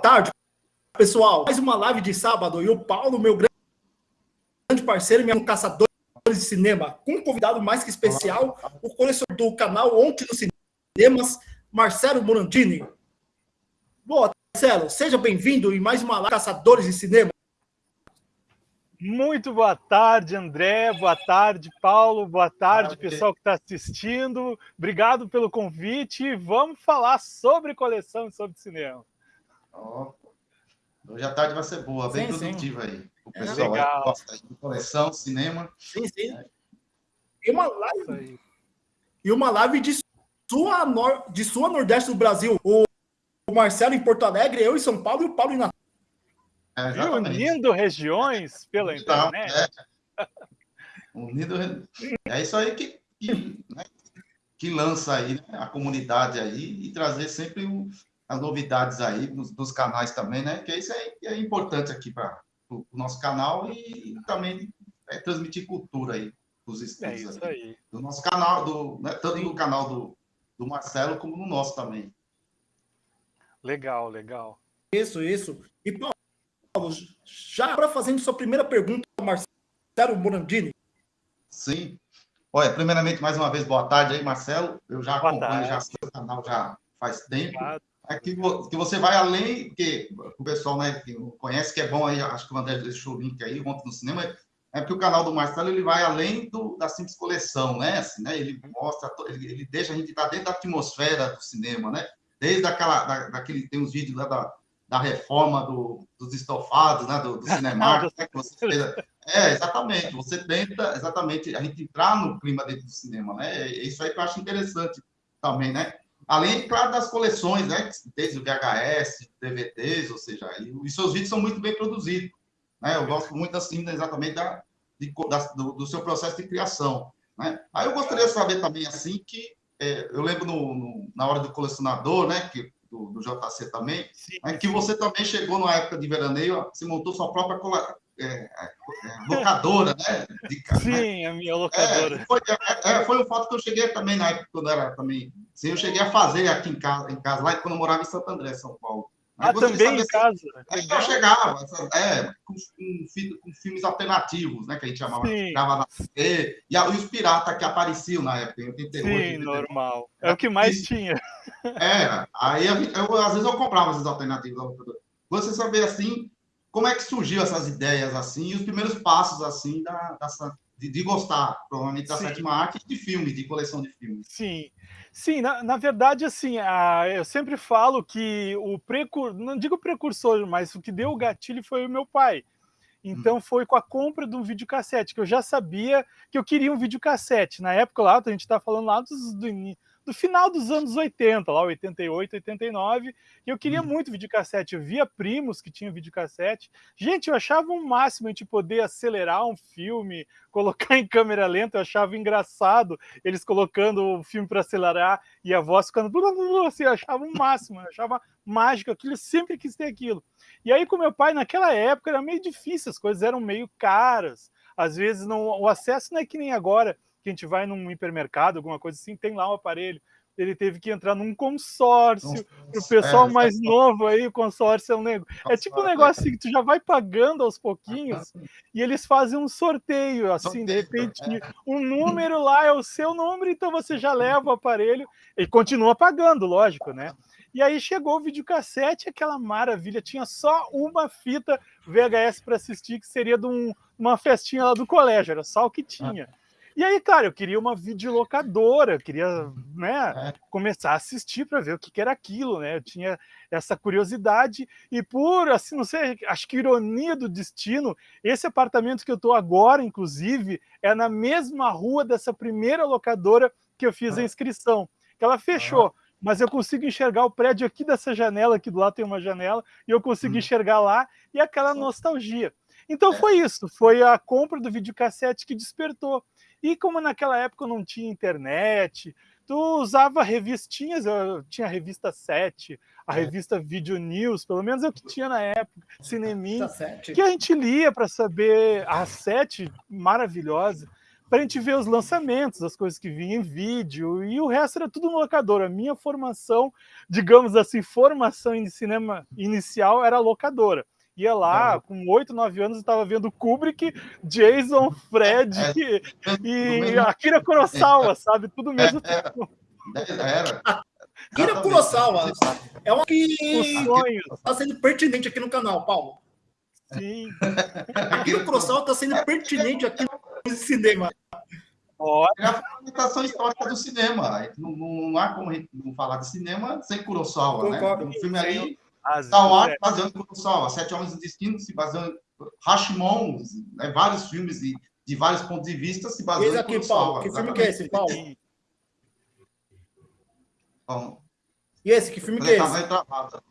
tarde, pessoal. Mais uma live de sábado e o Paulo, meu grande parceiro, meu caçador de cinema, com um convidado mais que especial, o colecionador do canal Ontem nos Cinemas, Marcelo Morandini. Boa, Marcelo, seja bem-vindo em mais uma live Caçadores de Cinema. Muito boa tarde, André. Boa tarde, Paulo. Boa tarde, pessoal que está assistindo. Obrigado pelo convite. Vamos falar sobre coleção e sobre cinema. Oh, hoje a tarde vai ser boa, bem sim, produtiva sim. aí. O pessoal é legal. gosta de coleção, cinema. Sim, sim. E uma live, e uma live de sua, nor, de sua Nordeste do Brasil. O, o Marcelo em Porto Alegre, eu em São Paulo e o Paulo em Natal. É, Unindo regiões pela então, internet. É. Unindo... é isso aí que, que, né, que lança aí né, a comunidade aí e trazer sempre o, as novidades aí dos, dos, canais também, né? Que isso é, é importante aqui para o nosso canal e também é, transmitir cultura aí dos estudos. É isso aí. aí. Do nosso canal, do, né, tanto no canal do, do Marcelo como no nosso também. Legal, legal. Isso, isso. E, Paulo, já para fazendo sua primeira pergunta, Marcelo Morandini. Sim. Olha, primeiramente, mais uma vez, boa tarde aí, Marcelo. Eu já boa acompanho tarde. já seu canal já faz tempo. Obrigado. É que, que você vai além, que o pessoal né, que conhece, que é bom aí, acho que o André deixou o link aí ontem no cinema, é porque o canal do Marcelo ele vai além do, da simples coleção, né? Assim, né? Ele mostra, ele, ele deixa a gente estar dentro da atmosfera do cinema, né? Desde aquela, da, daquele, tem uns vídeos lá da, da reforma do, dos estofados, né? Do, do cinema, né? é, exatamente. Você tenta, exatamente, a gente entrar no clima dentro do cinema, né? É isso aí que eu acho interessante também, né? Além, claro, das coleções, né? Desde o VHS, DVDs, ou seja, e, e seus vídeos são muito bem produzidos. Né? Eu gosto muito, assim, exatamente da, de, da do, do, seu processo de criação. Né? Aí eu gostaria de saber também, assim, que é, eu lembro no, no, na hora do colecionador, né? Que, do, do JC também, sim, né? que você também chegou na época de veraneio, você montou sua própria é, é, locadora, né? De? Sim, né? a minha locadora. É, foi, é, é, foi um fato que eu cheguei também na época, quando era também. Sim, eu cheguei a fazer aqui em casa, em casa lá quando eu morava em Santo André, São Paulo. Ah, também em casa. É, eu chegava, é, com, com, com, filmes alternativos, né? Que a gente chamava. na e, e, os piratas que apareciam na época, em 88. Sim, 89. normal. É o que mais e, tinha. É, aí eu, eu, às vezes eu comprava esses alternativos. Você saber assim como é que surgiu essas ideias assim e os primeiros passos assim da, de, de gostar, provavelmente da Sim. sétima arte de filmes, de coleção de filmes. Sim. Sim, na, na verdade, assim, a, eu sempre falo que o precursor, não digo precursor, mas o que deu o gatilho foi o meu pai. Então hum. foi com a compra de um videocassete, que eu já sabia que eu queria um videocassete. Na época lá, a gente está falando lá dos, do, do final dos anos 80, lá 88, 89, e eu queria uhum. muito videocassete. Eu via primos que tinham videocassete. Gente, eu achava um máximo a gente poder acelerar um filme, colocar em câmera lenta, eu achava engraçado eles colocando o filme para acelerar e a voz ficando assim, eu achava um máximo, eu achava mágico aquilo, eu sempre quis ter aquilo. E aí com meu pai, naquela época, era meio difícil, as coisas eram meio caras, às vezes não, o acesso não é que nem agora, que a gente vai num hipermercado, alguma coisa assim, tem lá um aparelho. Ele teve que entrar num consórcio. Para o pessoal é, mais é, novo aí, o consórcio é um negócio. É tipo um negócio assim que tu já vai pagando aos pouquinhos e eles fazem um sorteio, assim, de repente, é. um número lá é o seu número, então você já leva o aparelho e continua pagando, lógico, né? E aí chegou o videocassete, aquela maravilha, tinha só uma fita VHS para assistir, que seria de um, uma festinha lá do colégio, era só o que tinha. Ah. E aí, cara, eu queria uma videolocadora, eu queria né, é. começar a assistir para ver o que, que, era aquilo, né? Eu tinha essa curiosidade e por, assim, não sei, acho que ironia do destino, esse apartamento que eu estou agora, inclusive, é na mesma rua dessa primeira locadora que eu fiz a ah. inscrição, que ela fechou. Mas eu consigo enxergar o prédio aqui dessa janela, aqui do lado tem uma janela, e eu consigo hum. enxergar lá, e aquela nostalgia. Então foi isso, foi a compra do videocassete que despertou. E como naquela época não tinha internet, tu usava revistinhas, eu tinha a revista 7, a é. revista Video News, pelo menos é o que tinha na época, Cinemin, que a gente lia para saber, a 7, maravilhosa, para a gente ver os lançamentos, as coisas que vinham em vídeo, e o resto era tudo no locador. A minha formação, digamos assim, formação em cinema inicial era locadora. Ia lá, com 8, 9 anos, eu estava vendo Kubrick, Jason, Fred é, e Akira Kurosawa, sabe? Tudo mesmo é, tempo. Era. Akira Kurosawa é uma que está sendo pertinente aqui no canal, Paulo. Sim. Akira Kurosawa está sendo pertinente aqui no cinema. É a fundamentação histórica do cinema. Não, não há como não falar de cinema sem Kurosawa, né? Concordo. né? Um filme aí Star Wars é. baseando em Kurosawa, Sete Homens do Destino se baseando Hashimon, né, vários filmes de, de vários pontos de vista se em Kurosawa. Paulo, que filme que é esse, Paulo? Bom, e esse, que filme que é esse? Travado.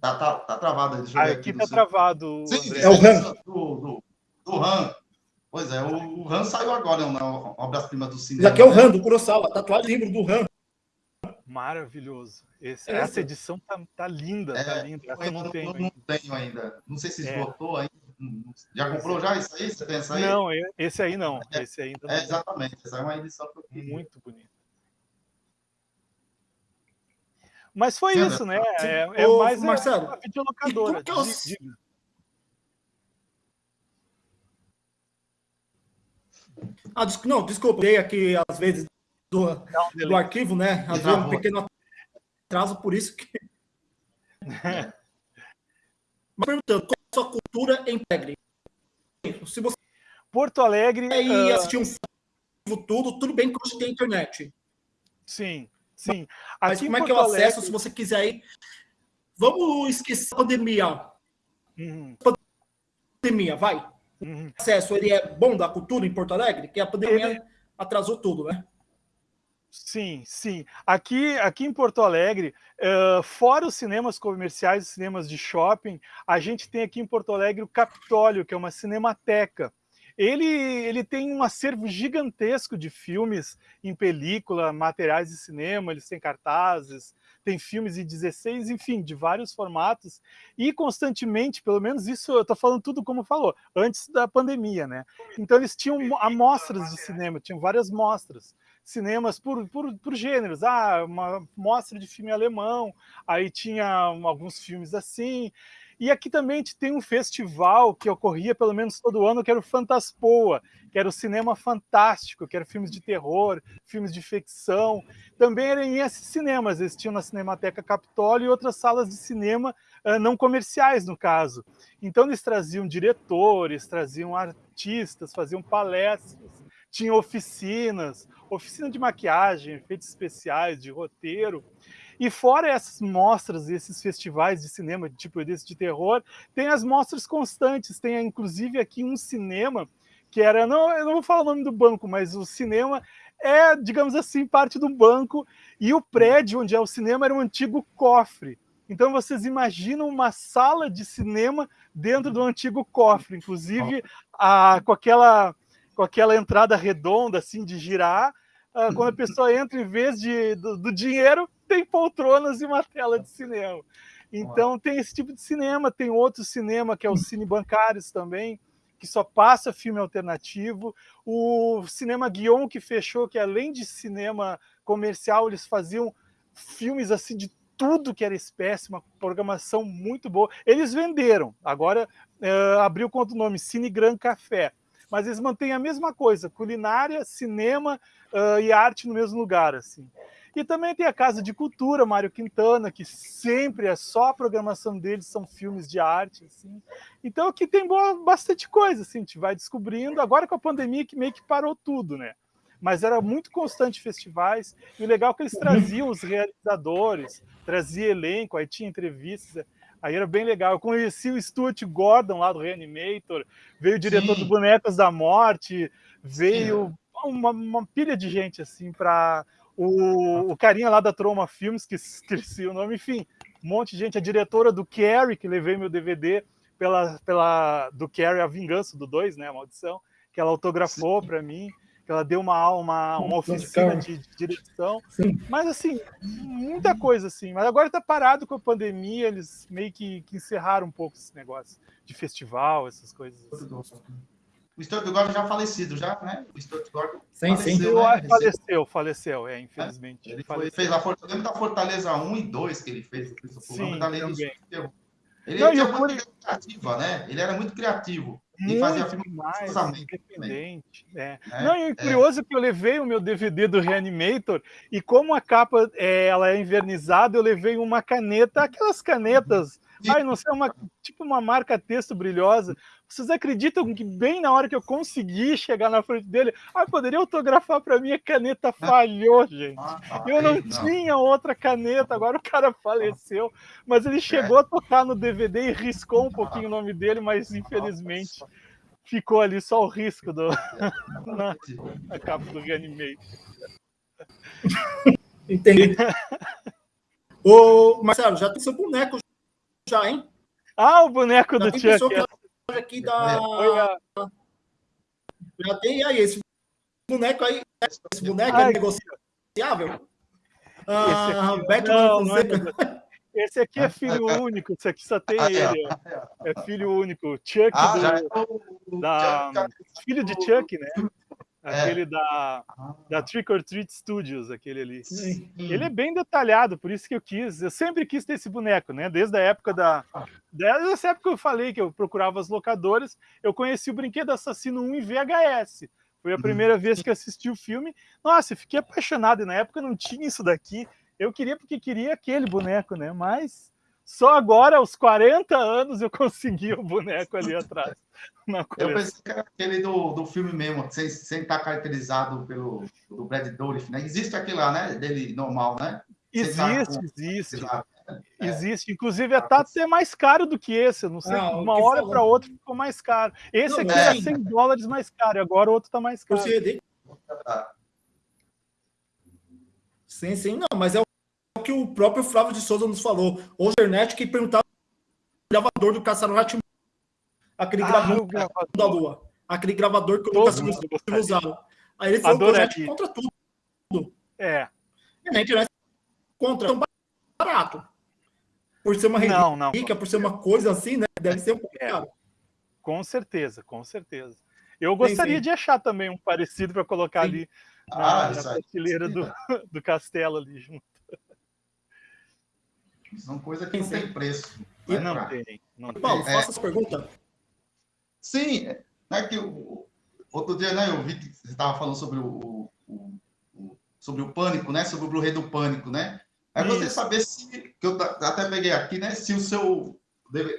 Tá, tá, tá travado. Deixa ah, aqui tá travado. Sim, é o Han. Do, do, do Han. Pois é, o, o Han saiu agora na obra-prima do cinema. Isso aqui é o Han, do Kurosawa, tatuagem livro do Han. Maravilhoso. Esse, essa edição tá, tá linda, tá é, tá linda. Essa eu não, tenho, não, tenho ainda. Não sei se é. esgotou é. ainda. Já comprou já isso aí? Você tem essa aí? Não, esse aí não. É, esse aí é, exatamente. Essa é uma edição que eu queria. Muito bonita. Mas foi Sim, isso, né? É, é Ô, mais Marcelo, uma videolocadora. Que eu... Ah, não, desculpa, eu aqui às vezes do, do arquivo, né? Vezes um pequeno atraso, por isso que. É. Mas perguntando, qual a sua cultura em Alegre? Se você Porto Alegre. E uh... assistir um filme, tudo, tudo bem que hoje tem internet. Sim, sim. Mas Aqui como é que é o acesso, Alegre... se você quiser ir? Vamos esquecer a pandemia. Uhum. Pandemia, vai. Uhum. O acesso, ele é bom da cultura em Porto Alegre? Que a pandemia ele... atrasou tudo, né? Sim, sim. Aqui, aqui em Porto Alegre, uh, fora os cinemas comerciais, os cinemas de shopping, a gente tem aqui em Porto Alegre o Capitólio, que é uma cinemateca. Ele, ele tem um acervo gigantesco de filmes em película, materiais de cinema, eles têm cartazes, tem filmes em 16, enfim, de vários formatos, e constantemente, pelo menos isso eu estou falando tudo como falou, antes da pandemia, né? Então eles tinham amostras de cinema, tinham várias mostras cinemas por, por, por gêneros. Ah, uma mostra de filme alemão, aí tinha alguns filmes assim. E aqui também tem um festival que ocorria pelo menos todo ano, que era o Fantaspoa, que era o cinema fantástico, que era filmes de terror, filmes de ficção. Também eram esses cinemas, eles tinham na Cinemateca Capitólio e outras salas de cinema uh, não comerciais, no caso. Então eles traziam diretores, traziam artistas, faziam palestras, tinham oficinas, oficina de maquiagem, efeitos especiais, de roteiro. E fora essas mostras, esses festivais de cinema, tipo desse de terror, tem as mostras constantes. Tem inclusive aqui um cinema que era, não, eu não vou falar o nome do banco, mas o cinema é, digamos assim, parte do banco e o prédio onde é o cinema era um antigo cofre. Então vocês imaginam uma sala de cinema dentro do antigo cofre, inclusive a, com aquela com aquela entrada redonda assim de girar uh, quando a pessoa entra, em vez de, do, do, dinheiro, tem poltronas e uma tela de cinema. Então tem esse tipo de cinema, tem outro cinema que é o Cine Bancários também, que só passa filme alternativo. O Cinema Guion que fechou, que além de cinema comercial, eles faziam filmes assim de tudo que era espécie, uma programação muito boa. Eles venderam, agora uh, abriu contra o nome Cine Gran Café mas eles mantêm a mesma coisa, culinária, cinema uh, e arte no mesmo lugar, assim. E também tem a Casa de Cultura, Mário Quintana, que sempre é só a programação deles, são filmes de arte, assim. Então aqui tem boa, bastante coisa, assim, a gente vai descobrindo, agora com a pandemia que meio que parou tudo, né? Mas era muito constante festivais, e o legal é que eles traziam os realizadores, trazia elenco, aí tinha entrevistas, Aí era bem legal. Eu conheci o Stuart Gordon lá do Reanimator, veio o diretor Sim. do Bonecas da Morte, veio uma, uma, pilha de gente assim para o, o carinha lá da Troma Filmes, que esqueci o nome, enfim, um monte de gente. A diretora do Carrie, que levei meu DVD pela, pela do Carrie, A Vingança do 2, né, a maldição, que ela autografou para mim ela deu uma, uma, uma oficina de, de direção. Sim. Mas, assim, muita coisa, assim. Mas agora está parado com a pandemia, eles meio que, que, encerraram um pouco esse negócio de festival, essas coisas. Assim. o Stuart Gordon já falecido, já, né? O Stuart Gordon sim, faleceu, sim. Né? Faleceu, faleceu, é, infelizmente. É, ele foi, fez a Fortaleza, da Fortaleza 1 e 2 que ele fez, sim, também. Ele, Não, era muito criativo, né? Ele era muito criativo. Muito e mais, independente. É. É, Não, e é. curioso é. que eu levei o meu DVD do Reanimator e como a capa é, ela é invernizada, eu levei uma caneta, aquelas canetas, ai, não sei, uma, tipo uma marca texto brilhosa. Vocês acreditam que bem na hora que eu consegui chegar na frente dele, ah, poderia autografar para mim, a caneta falhou, gente. Ah, eu não, tinha outra caneta, agora o cara faleceu, mas ele chegou a tocar no DVD e riscou um pouquinho o nome dele, mas infelizmente ficou ali só o risco do, na, na capa do Reanimate. Entendi. Ô, Marcelo, já tem seu boneco já, hein? Ah, o boneco já do Chuck aqui da. Já tem aí esse boneco aí. Esse boneco Ai, é negociável. Ah, aqui, não, não é esse aqui é filho único, esse aqui só tem ah, ele. É. é filho único. Chuck ah, do, é da, filho de Chuck, né? É. Aquele é. da, da Trick or Treat Studios, aquele ali. Sim. Ele é bem detalhado, por isso que eu quis. Eu sempre quis ter esse boneco, né? Desde a época da. Desde essa época que eu falei que eu procurava as locadoras, eu conheci o Brinquedo Assassino 1 em VHS. Foi a uhum. primeira vez que assisti o filme. Nossa, eu fiquei apaixonado. E na época não tinha isso daqui. Eu queria porque queria aquele boneco, né? Mas só agora, aos 40 anos, eu consegui o boneco ali atrás. eu pensei que era aquele do, do filme mesmo, sem, sem estar caracterizado pelo do Brad Dourif, né? Existe aquele lá, né? Dele normal, né? Existe, com... existe. Né? É. Existe, inclusive é tá até mais caro do que esse. Eu não sei, não, uma hora para outra ficou mais caro. Esse não, aqui é 100 dólares mais caro, agora o outro tá mais caro. Sim, sim, não, mas é o que o próprio Flávio de Souza nos falou. O internet que perguntava o gravador do Caçaro Ratimão. Aquele ah, gravador da Lua. Aquele gravador que o Lucas usava. Aí ele falou Adorei. que contra tudo. É. E a internet contra tão barato. Por ser uma não, não, rica, por ser uma coisa assim, né? Deve ser um pouco é. caro. Com certeza, com certeza. Eu gostaria sim, sim. de achar também um parecido para colocar sim. ali na, ah, na prateleira do, do castelo ali junto. São coisas que não tem preço. E né, não pra... tem. Não Paulo, faça é, essa pergunta. Sim, é que o, outro dia né, eu vi que você estava falando sobre o, o, o, sobre o pânico, né? Sobre o Blu-ray do pânico, né? Aí você saber se, que eu até peguei aqui, né? Se o seu,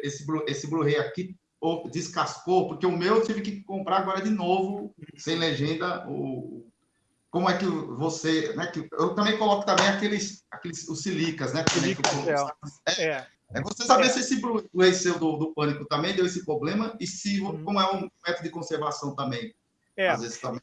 esse, esse Blu-ray aqui ou descascou, porque o meu eu tive que comprar agora de novo, sem legenda, o, como é que você, né, que eu também coloco também aqueles, aqueles os silicas, né? Silica, é, é, é, você saber é. se esse Blu-ray seu do, do Pânico também deu esse problema e se hum. como é um método de conservação também. É. Às vezes também.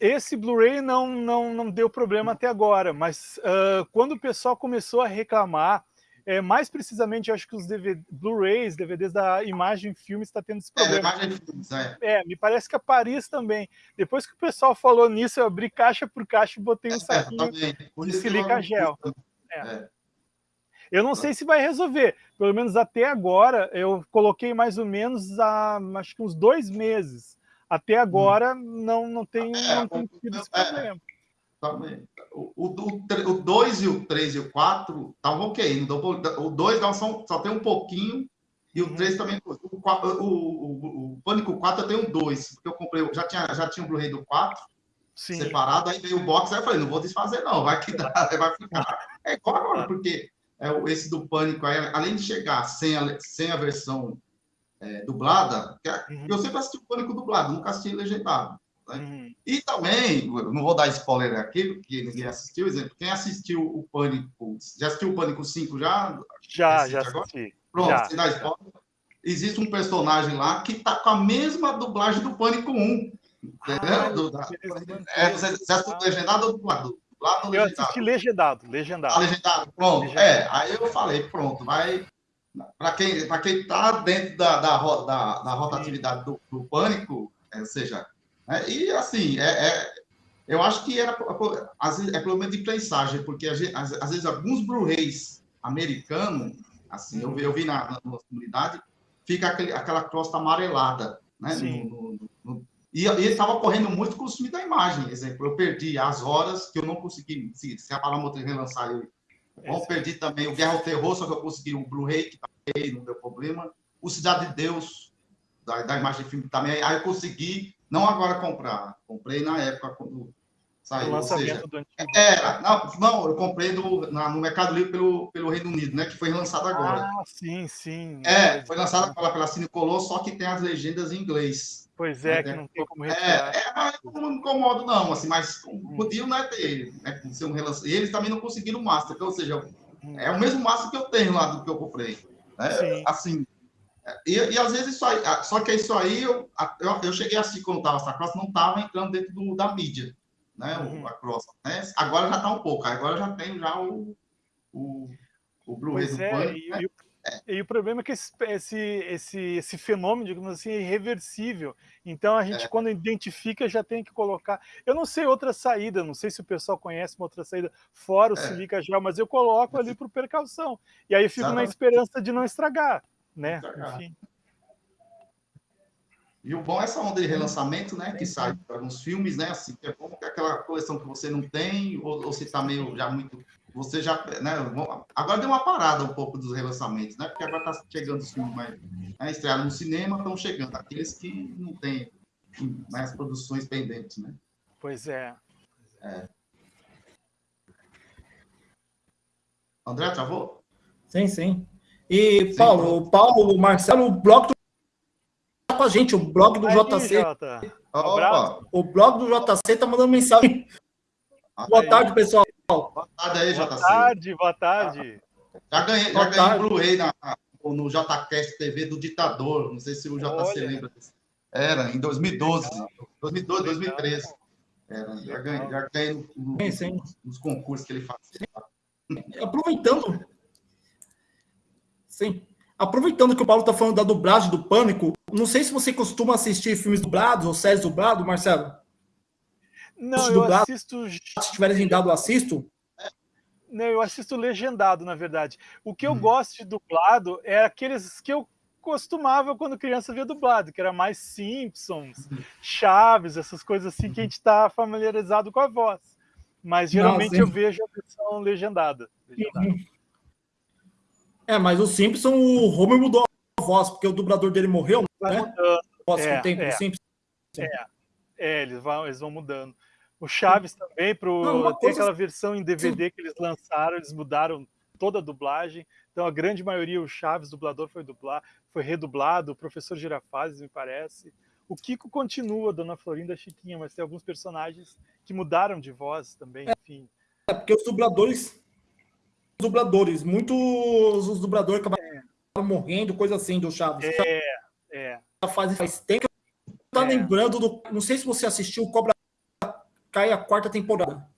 Esse Blu-ray não, não, não deu problema até agora, mas uh, quando o pessoal começou a reclamar é, mais precisamente, acho que os Blu-rays, DVDs da Imagem Filme está tendo esse problema. É, Filmes, é. é. me parece que a Paris também. Depois que o pessoal falou nisso, eu abri caixa por caixa e botei um é, saquinho de silica gel. É. é. Eu não sei se vai resolver. Pelo menos até agora, eu coloquei mais ou menos há acho que uns dois meses. Até agora hum. não, não tem, é, não tem tido esse problema. O 2 e o 3 e o 4 estavam ok. O 2 só, só tem um pouquinho e o 3 uhum. também. O, o, o, o Pânico 4 eu tenho dois, porque eu comprei, já tinha, já tinha o Blu-ray do 4 Sim. separado, aí veio o box, aí eu falei, não vou desfazer, não, vai que dá, vai ficar. É igual agora, porque é, esse do Pânico, aí, além de chegar sem a, sem a versão é, dublada, uhum. eu sempre assisti o Pânico dublado, nunca assisti legendado. Né? Uhum. E também, não vou dar spoiler aqui, porque ninguém assistiu, exemplo, quem assistiu o Pânico, já assistiu o Pânico 5 já? Já, já assisti. Pronto, já. dá spoiler. Existe um personagem lá que tá com a mesma dublagem do Pânico 1. Entendeu? Ah, do, da, é, você, assistiu legendado ou dublado? dublado eu assisti legendado, legendado. Ah, legendado, pronto. Legendado. É, aí eu falei, pronto, vai... Para quem para quem está dentro da, da, da, da rotatividade do, do Pânico, é, ou seja, e, assim, é, é, eu acho que era, às vezes, é problema de prensagem, porque às, às vezes alguns Blu-rays americanos, assim, eu, eu vi na, na, comunidade, fica aquele, aquela crosta amarelada, né? No, no, no, E, e ele estava correndo muito com o filme da imagem. Exemplo, eu perdi as horas que eu não consegui, se, se a Palamoutre relançar ele. Eu perdi também o Guerra ao Terror, só que eu consegui o Blu-ray, que também não deu problema. O Cidade de Deus, da, da imagem de filme também. Aí eu consegui, não agora comprar, comprei na época quando saiu. O lançamento seja, do antigo. Era, não, não, eu comprei do, na, no Mercado Livre pelo, pelo Reino Unido, né? Que foi lançado agora. Ah, sim, sim. É, foi lançado pela, pela Cinecolor, só que tem as legendas em inglês. Pois é, que não tem como é, retirar. É, é não me incomodo, não, assim, mas hum. podiam né, ter, né, ser um E eles também não conseguiram o Master, ou seja, hum. é o mesmo Master que eu tenho lá do que eu comprei. Né? Assim, e, e, às vezes isso aí, só que isso aí, eu, eu, eu cheguei assim quando estava essa cross, não estava entrando dentro do, da mídia, né, uhum. a cross, né? Agora já está um pouco, agora já tem já o, o, o Blu-ray do é, e, né? e, e, o problema é que esse, esse, esse, esse fenômeno, digamos assim, é irreversível. Então a gente, é. quando identifica, já tem que colocar. Eu não sei outra saída, não sei se o pessoal conhece uma outra saída fora o é. silica gel, mas eu coloco ali por precaução. E aí eu fico Exatamente. na esperança de não estragar né? Enfim. E o bom é essa onda de relançamento, né? Que sai para alguns filmes, né? Assim, que é bom que é aquela coleção que você não tem, ou, ou se está meio já muito. Você já. Né, agora deu uma parada um pouco dos relançamentos, né? Porque agora está chegando os filmes mais. Né, estreados no cinema, estão chegando. Aqueles que não têm mais produções pendentes, né? Pois é. é. André, travou? Sim, sim. E, Paulo, o Paulo, o Marcelo, o blog do tá com a gente, o blog do Aí, JC. Jota. O blog do JC tá mandando mensagem. Boa tarde, pessoal. Boa tarde aí, JC. Boa tarde, boa tarde. Já ganhei, já ganhei um Blu-ray no JCast TV do Ditador. Não sei se o JC Olha. lembra disso. Era, em 2012. 2012, 2013. Era, já ganhei, já ganhei no, no, nos concursos que ele fazia. Aproveitando, Sim. Aproveitando que o Paulo está falando da dublagem do Pânico, não sei se você costuma assistir filmes dublados ou séries dubladas, Marcelo. Não, eu assisto... Se tiver legendado, eu assisto. Não, eu assisto legendado, na verdade. O que eu hum. gosto de dublado é aqueles que eu costumava quando criança ver dublado, que era mais Simpsons, hum. Chaves, essas coisas assim que a gente está familiarizado com a voz. Mas geralmente não, eu vejo a versão legendada. legendada. É, mas o Simpson, o Homer mudou a voz, porque o dublador dele morreu, Vai né? Mudando. Voz é, tempo é. Simpson. É, é eles, vão, eles vão mudando. O Chaves também, pro, Não, tem aquela versão em DVD que eles lançaram, eles mudaram toda a dublagem. Então a grande maioria, o Chaves, dublador, foi dublar, foi redublado, o professor Girafazes, me parece. O Kiko continua, Dona Florinda Chiquinha, mas tem alguns personagens que mudaram de voz também, enfim. É, porque os dubladores dubladores. Muitos os dubladores acabaram é. morrendo, coisa assim, do Chaves. É, é. Faz, faz tempo que tá é. lembrando do. Não sei se você assistiu o Cobra Cai a quarta temporada.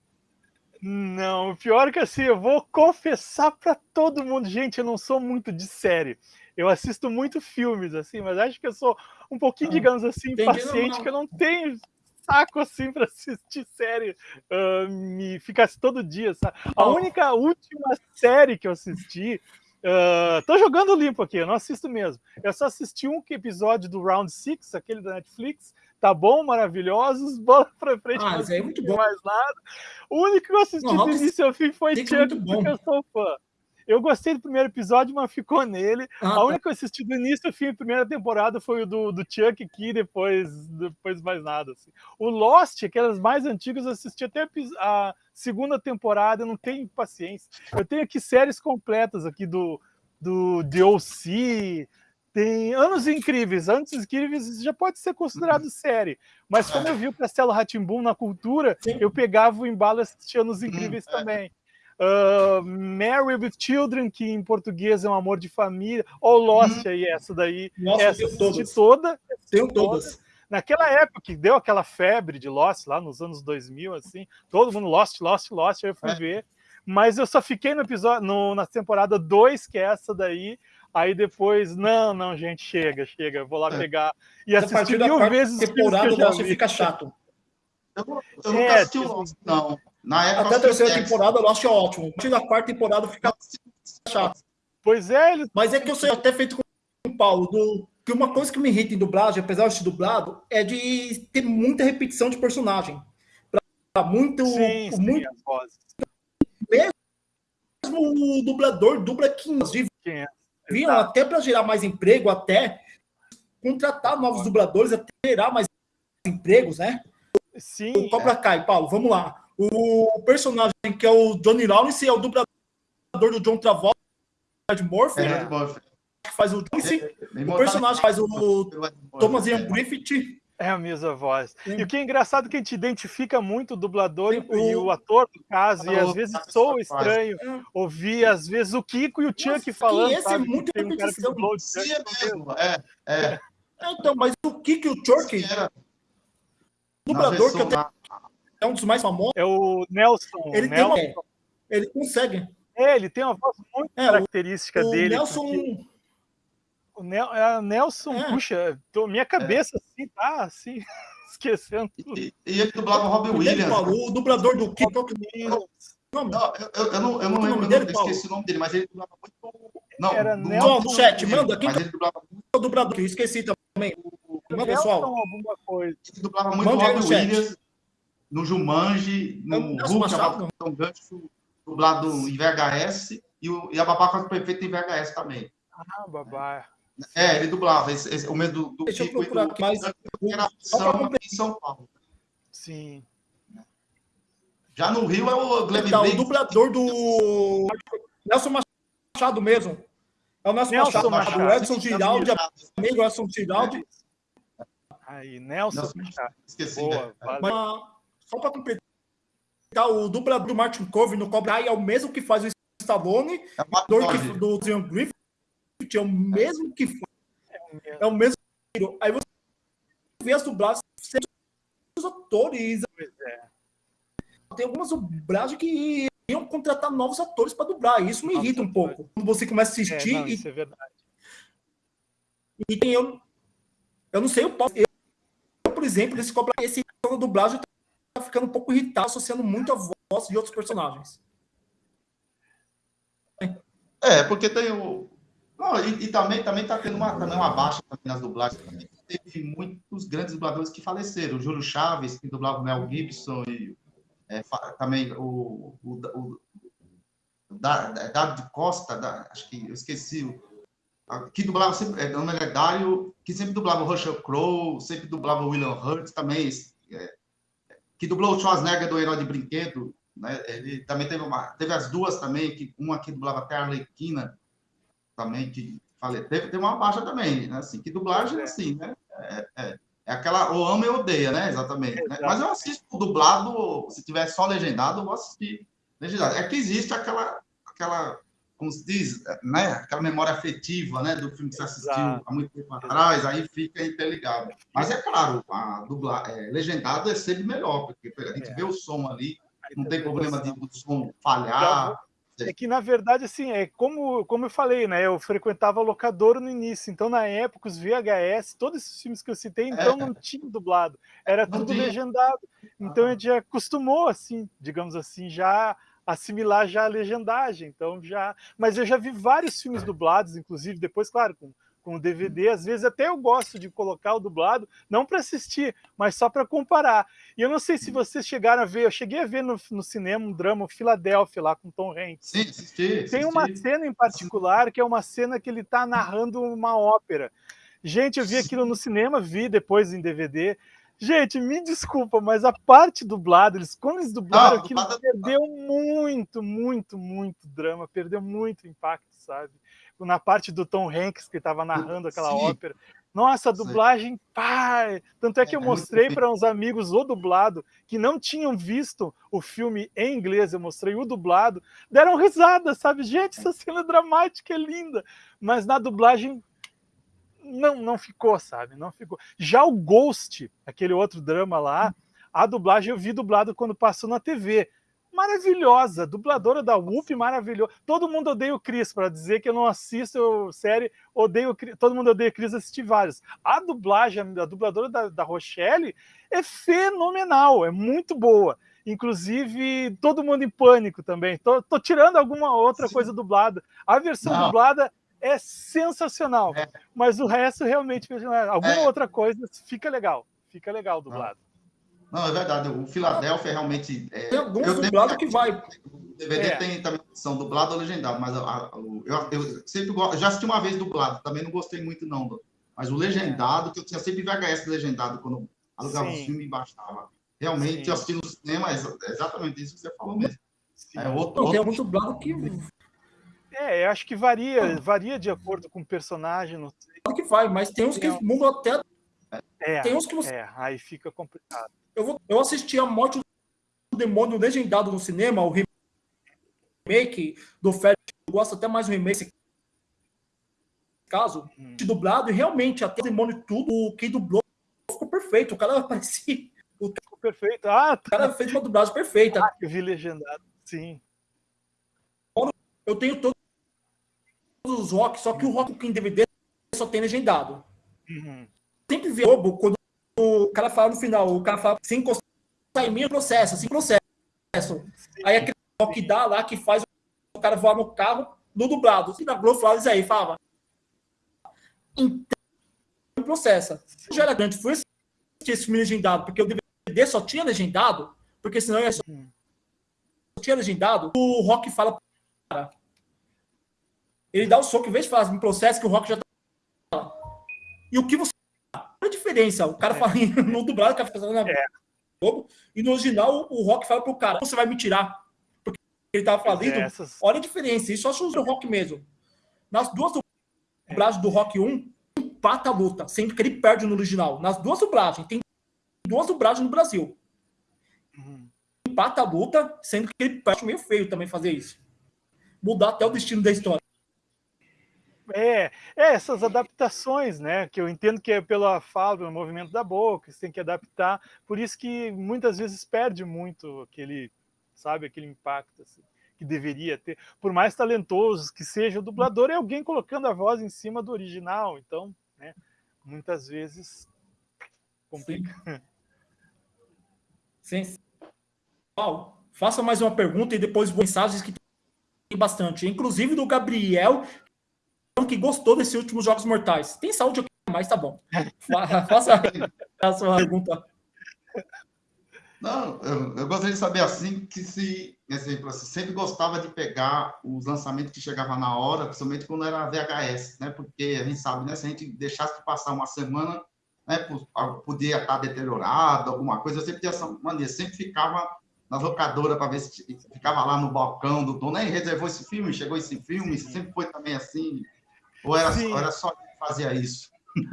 Não, o pior é que assim, eu vou confessar para todo mundo, gente, eu não sou muito de série. Eu assisto muito filmes, assim, mas acho que eu sou um pouquinho, ah, digamos assim, paciente, que eu não tenho saco assim para assistir série, uh, me ficasse todo dia, sabe? A única última série que eu assisti, uh, tô jogando limpo aqui, eu não assisto mesmo. Eu só assisti um episódio do Round Six, aquele da Netflix. Tá bom, maravilhosos, bola pra frente. Ah, isso é muito bom. Mais nada. O único que eu assisti não, do início ao fim foi Chuck, porque eu sou fã. Eu gostei do primeiro episódio, mas ficou nele. Ah, a tá. única que eu assisti do início ao fim da primeira temporada foi o do, do Chuck aqui, depois, depois mais nada. Assim. O Lost, aquelas mais antigas, eu assisti até a segunda temporada, eu não tenho paciência. Eu tenho aqui séries completas aqui do, do DLC, tem Anos Incríveis. Anos Incríveis já pode ser considerado uhum. série, mas como eu vi o Castelo Ratimbum na cultura, Sim. eu pegava o embalo e assistia Anos Incríveis hum, também. Uh, Mary with Children, que em português é um amor de família. Ou Lost, hum. aí, essa daí. Nossa, essa assisti toda. Tenho todas. Naquela época que deu aquela febre de Lost, lá nos anos 2000, assim, todo mundo Lost, Lost, Lost, aí eu fui é. ver. Mas eu só fiquei no episódio, no, na temporada 2, que é essa daí. Aí depois, não, não, gente, chega, chega, vou lá é. pegar e assistir mil vezes. temporada Lost fica chato. Eu, eu nunca é, assisti o Lost, não. Na época, Até a terceira temporada eu acho ótimo. A partir da quarta temporada fica chato. Pois é, ele... Mas é que eu sei até feito com o Paulo, do, que uma coisa que me irrita em dublagem, apesar de ser dublado, é de ter muita repetição de personagem. Pra muito. Sim, sim, muito mesmo o dublador dubla 15. Viam até para gerar mais emprego, até contratar novos dubladores, até gerar mais empregos, né? Sim. O Cobra Kai, Paulo, vamos lá. O personagem que é o Johnny Lawrence é o dublador do John Travolta, Ed Murphy. É, que faz o Joyce. É, o personagem faz o Thomas Ian Griffith. É a mesma voz. Sim. E o que é engraçado é que a gente identifica muito o dublador Sim, e o, ator, no caso, e às vezes soa estranho é. ouvir, às vezes, o Kiko e o Chuck falando. esse é sabe? é muito tem um cara que dublou o Chuck. É, mesmo. é, é. Então, mas o Kiko e o Chuck, o dublador que eu tenho, é um dos mais famosos. É o Nelson. Ele, Nelson. Tem uma, ele consegue. É, ele tem uma voz muito é, característica o, dele. O Nelson. Porque... O é, Nelson, é. puxa, tô, minha cabeça é. assim, tá assim, esquecendo tudo. E, e ele dublava o Robin Williams. Falou, o dublador do Kiko. Não, eu, eu, não, eu não lembro, dele, eu esqueci o nome dele, mas ele dublava muito. Não, Era do, Nelson, no chat, manda. Quem mas ele dublava muito. O dublador, eu esqueci também. Manda, pessoal. alguma coisa. Ele dublava muito manda o Robin Williams no Jumanji, no Hulk, a Gancho, dublado em VHS, e, o, e a Babaca Perfeita em VHS também. Ah, babá. É, ele dublava esse, esse, o mesmo do, do Deixa Kiko eu procurar aqui, mas era em São Paulo. Sim. Já no Rio é o Glenn então, O dublador do Nelson Machado mesmo. É o Nelson, Nelson Machado. Machado. O Edson Giraldi, amigo Edson Giraldi. Aí, Nelson, Nelson Machado. Esqueci. Boa, né? Mas, só para completar, o dublador do Martin Cove no Cobra Kai é o mesmo que faz o Stallone, é o do Zion Griffith, é o mesmo que faz. É o mesmo. Aí você vê as dublagens os atores. É. Tem algumas dublagens que iam contratar novos atores para dublar. Isso me irrita um pouco. Quando você começa a assistir. É, não, e, isso é verdade. E tem eu. Eu não sei, eu, eu por exemplo, esse, esse dublagem tá ficando um pouco irritado, associando muito a voz de outros personagens. É, porque tem o. Não, e, e, também também está tendo uma, também uma baixa nas dublagens. Também. Teve muitos grandes dubladores que faleceram. O Júlio Chaves, que dublava o Mel Gibson, e é, também o, o, o, o Dário Costa, da, acho que eu esqueci, que dublava sempre, é, nome é Dário, que sempre dublava o Russell Crowe, sempre dublava o William Hurt também, é, que dublou o Schwarzenegger do Herói de Brinquedo, né? Ele também teve uma, teve as duas também, que uma que dublava até a Arlequina, também que falei, teve, teve uma baixa também, né? Assim, que dublagem é assim, né? É, é, é aquela ou ama ou odeia, né? Exatamente. Né? Mas eu assisto dublado, se tiver só legendado, eu vou assistir legendado. É que existe aquela, aquela como se diz, né? Aquela memória afetiva, né? Do filme que você assistiu Exato. há muito tempo atrás, aí fica interligado. Mas é claro, a dublar, é, legendado é sempre melhor, porque a gente é. vê o som ali, não tem problema de o som falhar. É que, na verdade, assim, é como, como eu falei, né? Eu frequentava locador no início, então, na época, os VHS, todos esses filmes que eu citei, então, é. não tinha dublado, era não tudo tinha. legendado. Então, ah. a gente acostumou, assim, digamos assim, já assimilar já a legendagem. Então já, mas eu já vi vários filmes dublados, inclusive depois, claro, com com o DVD, às vezes até eu gosto de colocar o dublado, não para assistir, mas só para comparar. E eu não sei se vocês chegaram a ver, eu cheguei a ver no, no cinema um drama Filadélfia lá com Tom Hanks. Sim, assisti, Tem uma cena em particular que é uma cena que ele está narrando uma ópera. Gente, eu vi aquilo no cinema, vi depois em DVD. Gente, me desculpa, mas a parte dublada, eles, quando eles dublaram ah, aquilo, perdeu muito, muito, muito drama, perdeu muito impacto, sabe? Na parte do Tom Hanks, que estava narrando aquela Sim. ópera. Nossa, a dublagem, pá! Tanto é que eu é, mostrei para uns amigos o dublado, que não tinham visto o filme em inglês, eu mostrei o dublado, deram risada, sabe? Gente, essa cena dramática é linda, mas na dublagem não, não ficou, sabe? Não ficou. Já o Ghost, aquele outro drama lá, a dublagem eu vi dublado quando passou na TV. Maravilhosa, dubladora da UP, maravilhosa. Todo mundo odeia o Chris, para dizer que eu não assisto série, odeio todo mundo odeia o Chris, assisti vários. A dublagem, a dubladora da, da Rochelle é fenomenal, é muito boa. Inclusive, todo mundo em pânico também. Tô, tô tirando alguma outra Sim. coisa dublada. A versão não. dublada é sensacional. É. Mas o resto realmente, alguma é. outra coisa fica legal. Fica legal dublado. Não, é verdade. O Filadélfia realmente. É, tem alguns dublados que vai. O DVD é. tem também são dublado ou legendado, mas a, a, eu, eu, sempre gosto. Já assisti uma vez dublado, também não gostei muito, não. Mas o legendado, que eu tinha sempre VHS legendado quando alugava o filme e baixava. Realmente, Sim. eu assisti no cinema, é exatamente isso que você falou mesmo. É outro, outro... Tem algum dublado que. É, eu acho que varia, varia de acordo com o personagem. Não sei. Claro que vai, mas tem uns que mudam até. É, tem uns que você. É, aí fica complicado. Eu, vou, eu assisti a Morte do Demônio legendado no cinema, o remake do Félix. Eu gosto até mais do remake caso, hum. de dublado, e realmente, até o demônio tudo, o que dublou ficou perfeito. O cara parecia. O ficou perfeito. Ah, tá. O cara fez uma dublagem perfeita. Ah, eu vi legendado, sim. Eu tenho todos os rock, só que o rock em DVD só tem legendado. Uhum. Sempre vê quando o cara fala no final, o cara fala sem encostar em mim, processo, sem processo. Aí aquele rock dá lá que faz o cara voar no carro no dublado. Se na Globo fala isso aí, fala. Então, processa. Já era grande, foi esse filme legendado, porque o DVD só tinha legendado, porque senão ia só, só tinha legendado, o Rock fala. Ele dá o soco, em vez de falar, me processa que o Rock já tá. E o que você. a diferença? O cara é. fala no dublado, o cara fica falando é. e no original o Rock fala pro cara, você vai me tirar. Porque ele tava. É, essas... Olha a diferença, isso acho o Rock mesmo. Nas duas dublagens do Rock 1, empata a luta, sendo que ele perde no original. Nas duas dublagens, tem duas dublagens no Brasil. Uhum. Empata a luta, sendo que ele perde meio feio também fazer isso. Mudar até o destino da história. É, é, essas adaptações, né? Que eu entendo que é pela fala, pelo movimento da boca, você tem que adaptar. Por isso que muitas vezes perde muito aquele, sabe, aquele impacto. Assim que deveria ter. Por mais talentoso que seja, o dublador é alguém colocando a voz em cima do original. Então, né, muitas vezes complica. Sim. Sim. Paulo, faça mais uma pergunta e depois mensagens que tem bastante. Inclusive do Gabriel, que gostou desses últimos Jogos Mortais. Tem saúde aqui, mas tá bom. faça a sua pergunta. Não, eu, eu, gostaria de saber assim que se, exemplo, assim, sempre gostava de pegar os lançamentos que chegavam na hora, principalmente quando era VHS, né? Porque a gente sabe, né? Se a gente deixasse de passar uma semana, né? Podia estar deteriorado, alguma coisa. Eu sempre tinha essa maneira, sempre ficava nas locadoras para ver se ficava lá no balcão do dono, e reservou esse filme, chegou esse filme, sempre foi também assim, ou era, ou era só que fazia isso?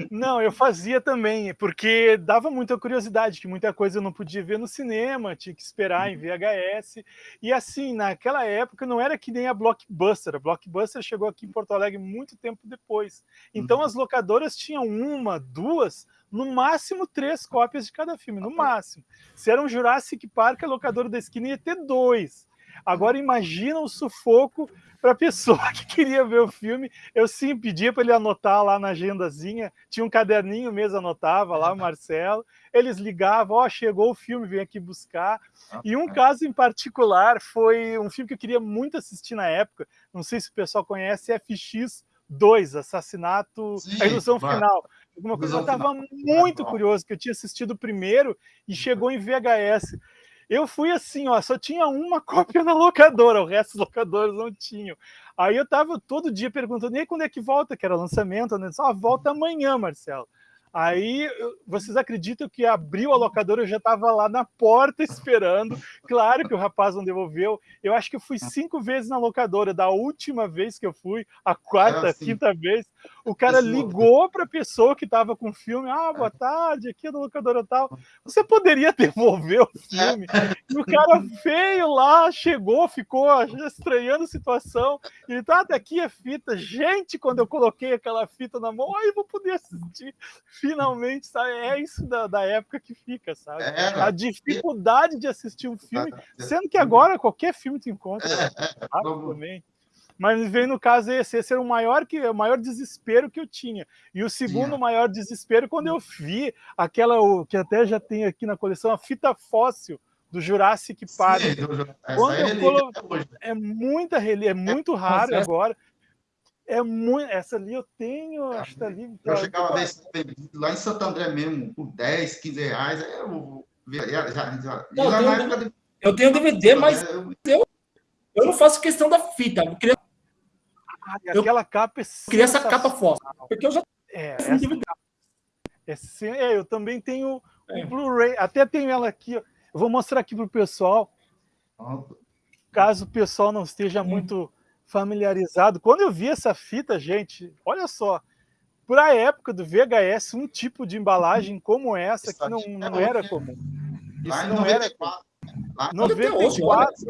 Não, eu fazia também, porque dava muita curiosidade, que muita coisa eu não podia ver no cinema, tinha que esperar em uhum. VHS. E assim, naquela época não era que nem a Blockbuster. A Blockbuster chegou aqui em Porto Alegre muito tempo depois. Então uhum. as locadoras tinham uma, duas, no máximo três cópias de cada filme, no máximo. Se era um Jurassic Park, a locadora da esquina ia ter dois. Agora imagina o sufoco para a pessoa que queria ver o filme. Eu sim pedia para ele anotar lá na agendazinha, tinha um caderninho mesmo, anotava lá o Marcelo. Eles ligavam, ó, oh, chegou o filme, vem aqui buscar. E um caso em particular foi um filme que eu queria muito assistir na época, não sei se o pessoal conhece, FX2, Assassinato, sim, a ilusão final. Alguma coisa, eu estava muito curioso, que eu tinha assistido o primeiro e chegou em VHS. Eu fui assim, ó, só tinha uma cópia na locadora, o resto dos locadores não tinham. Aí eu tava todo dia perguntando, e quando é que volta? Que era lançamento, né? Só ah, volta amanhã, Marcelo. Aí, vocês acreditam que abriu a locadora, eu já estava lá na porta esperando. Claro que o rapaz não devolveu. Eu acho que eu fui cinco vezes na locadora. Da última vez que eu fui, a quarta, assim. quinta vez, o cara ligou para a pessoa que estava com o filme. Ah, boa tarde, aqui é da locadora tal. Você poderia devolver o filme? E o cara feio lá chegou, ficou estranhando a situação. Ele tá, daqui a fita. Gente, quando eu coloquei aquela fita na mão, aí vou poder assistir finalmente, sabe? É isso da, da época que fica, sabe? É, a dificuldade de assistir um filme, sendo que agora qualquer filme te encontra é, é. Mas vem no caso esse, esse era o maior que o maior desespero que eu tinha. E o segundo Sim. maior desespero quando eu vi aquela o, que até já tem aqui na coleção a fita fóssil do Jurassic Park. Sim, quando é, eu colo... é muita é muito raro agora. É muito. Essa ali eu tenho, acho que tá ali. Eu tá, chegava a ver lá em Santo André mesmo, por 10, 15 reais. Eu, já, já, já, não, eu, tenho, de... eu tenho DVD, mas eu, eu não faço questão da fita. Eu queria, ah, aquela capa é eu queria essa capa forte. Porque eu já é, essa é, é, eu também tenho é. o Blu-ray. Até tenho ela aqui. Ó. Eu vou mostrar aqui para o pessoal. Caso o pessoal não esteja muito familiarizado. Quando eu vi essa fita, gente, olha só, para a época do VHS, um tipo de embalagem como essa que não, não era comum. Isso não era. 94.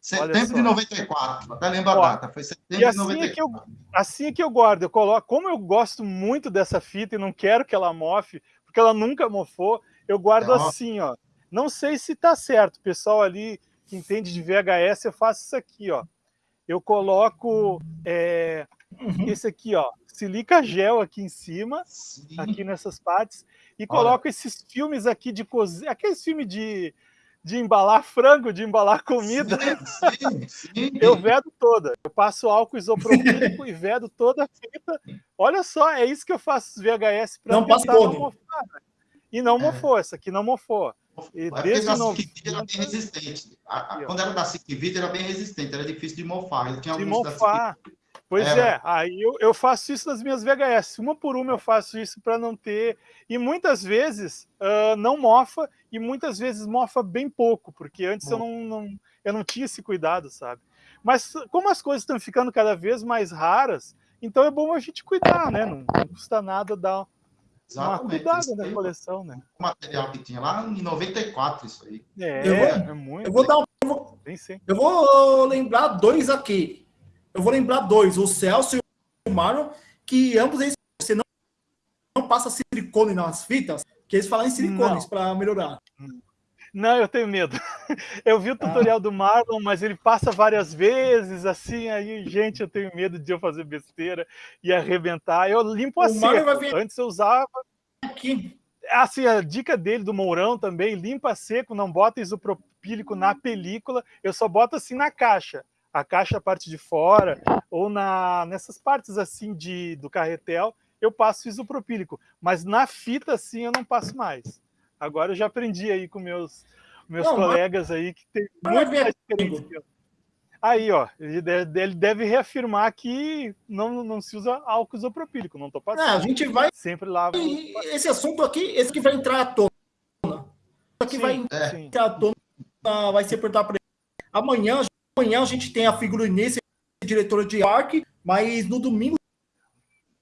Setembro de 94, até lembro a data, foi setembro assim de 94. É que eu, assim é que eu guardo, eu coloco, como eu gosto muito dessa fita e não quero que ela mofe, porque ela nunca mofou, eu guardo é, assim, ó. Não sei se tá certo, o pessoal ali que entende de VHS, eu faço isso aqui, ó eu coloco é, uhum. esse aqui, ó, silica gel aqui em cima, Sim. aqui nessas partes, e coloco Olha. esses filmes aqui de cozinha, aqueles filmes de, de embalar frango, de embalar comida. Sim, sim, eu vedo toda. Eu passo álcool isopropílico e vedo toda a fita. Olha só, é isso que eu faço VHS para tentar não mofar. E não é. mofou, essa aqui não mofou. E desde no... era bem resistente. A, a, quando era da Siquivita, era bem resistente, era difícil de mofar. tinha de mofar. Pois é, é aí eu, eu, faço isso nas minhas VHS. Uma por uma eu faço isso para não ter. E muitas vezes uh, não mofa, e muitas vezes mofa bem pouco, porque antes eu não, não, eu não tinha esse cuidado, sabe? Mas como as coisas estão ficando cada vez mais raras, então é bom a gente cuidar, né? Não, não custa nada dar Exatamente. Uma cuidado da coleção, né? O material que tinha lá em 94, isso aí. É, eu vou, é muito. Eu vou dar um. Eu vou, eu vou lembrar dois aqui. Eu vou lembrar dois, o Celso e o Marlon, que ambos eles você não, não passa silicone nas fitas, que eles falam em silicones para melhorar. Não, eu tenho medo. Eu vi o ah. tutorial ah. do Marlon, mas ele passa várias vezes, assim, aí, gente, eu tenho medo de eu fazer besteira e arrebentar. Eu limpo a seco. Vir... Antes eu usava... Aqui. Assim, a dica dele, do Mourão também, limpa seco, não bota isopropílico na película, eu só boto assim na caixa. A caixa, a parte de fora, ou na, nessas partes assim de, do carretel, eu passo isopropílico. Mas na fita, assim, eu não passo mais. Agora eu já aprendi aí com meus, meus não, colegas mas... aí que tem muito mais experiência. Aí, ó, ele deve, ele deve, reafirmar que não, não se usa álcool isopropílico, não estou passando. É, a gente vai... Sempre. E esse assunto aqui, esse que vai entrar à tona. Aqui sim, vai entrar à tona, vai ser perguntar para. Amanhã, amanhã a gente tem a figurinista diretora de parque, mas no domingo,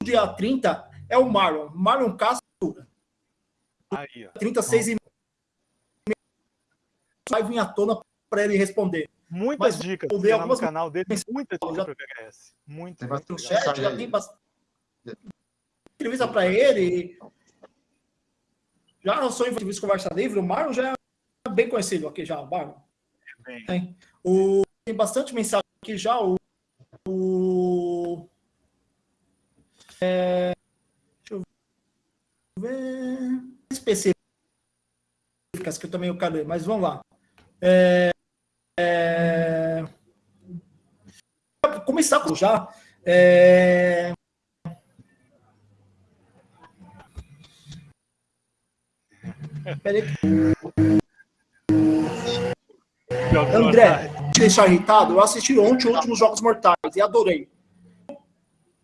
dia 30, é o Marlon, Marlon Castro, Aí, ó. 36 e vai vir à tona para ele responder. Muitas Mas, dicas ver algumas... no canal dele, muitas dicas para VHS. Muitas. Tem bastante chat, já tem bastante entrevista para ele. Já não sou entrevista conversa livre, o Marlon já é bem conhecido aqui já, o Marlon. É tem. O, tem bastante mensagem aqui já, o, o é, deixa eu ver específicas que eu também quero ler, mas vamos lá. É, é, começar com já. É, Peraí. André, te deixar irritado, eu assisti ontem os últimos Jogos Mortais e adorei.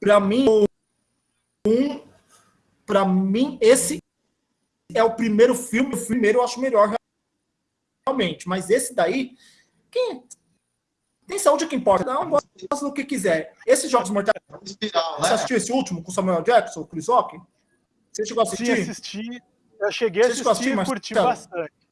Para mim, um, para mim esse é o primeiro filme, o primeiro eu acho melhor realmente, mas esse daí, quem tem saúde que importa, não gosta do que quiser. Esses Jogos Mortais, né? você assistiu esse último com Samuel Jackson, o Chris Rock? Você chegou a assistir? Sim, assisti. Eu cheguei a assistir e curti bastante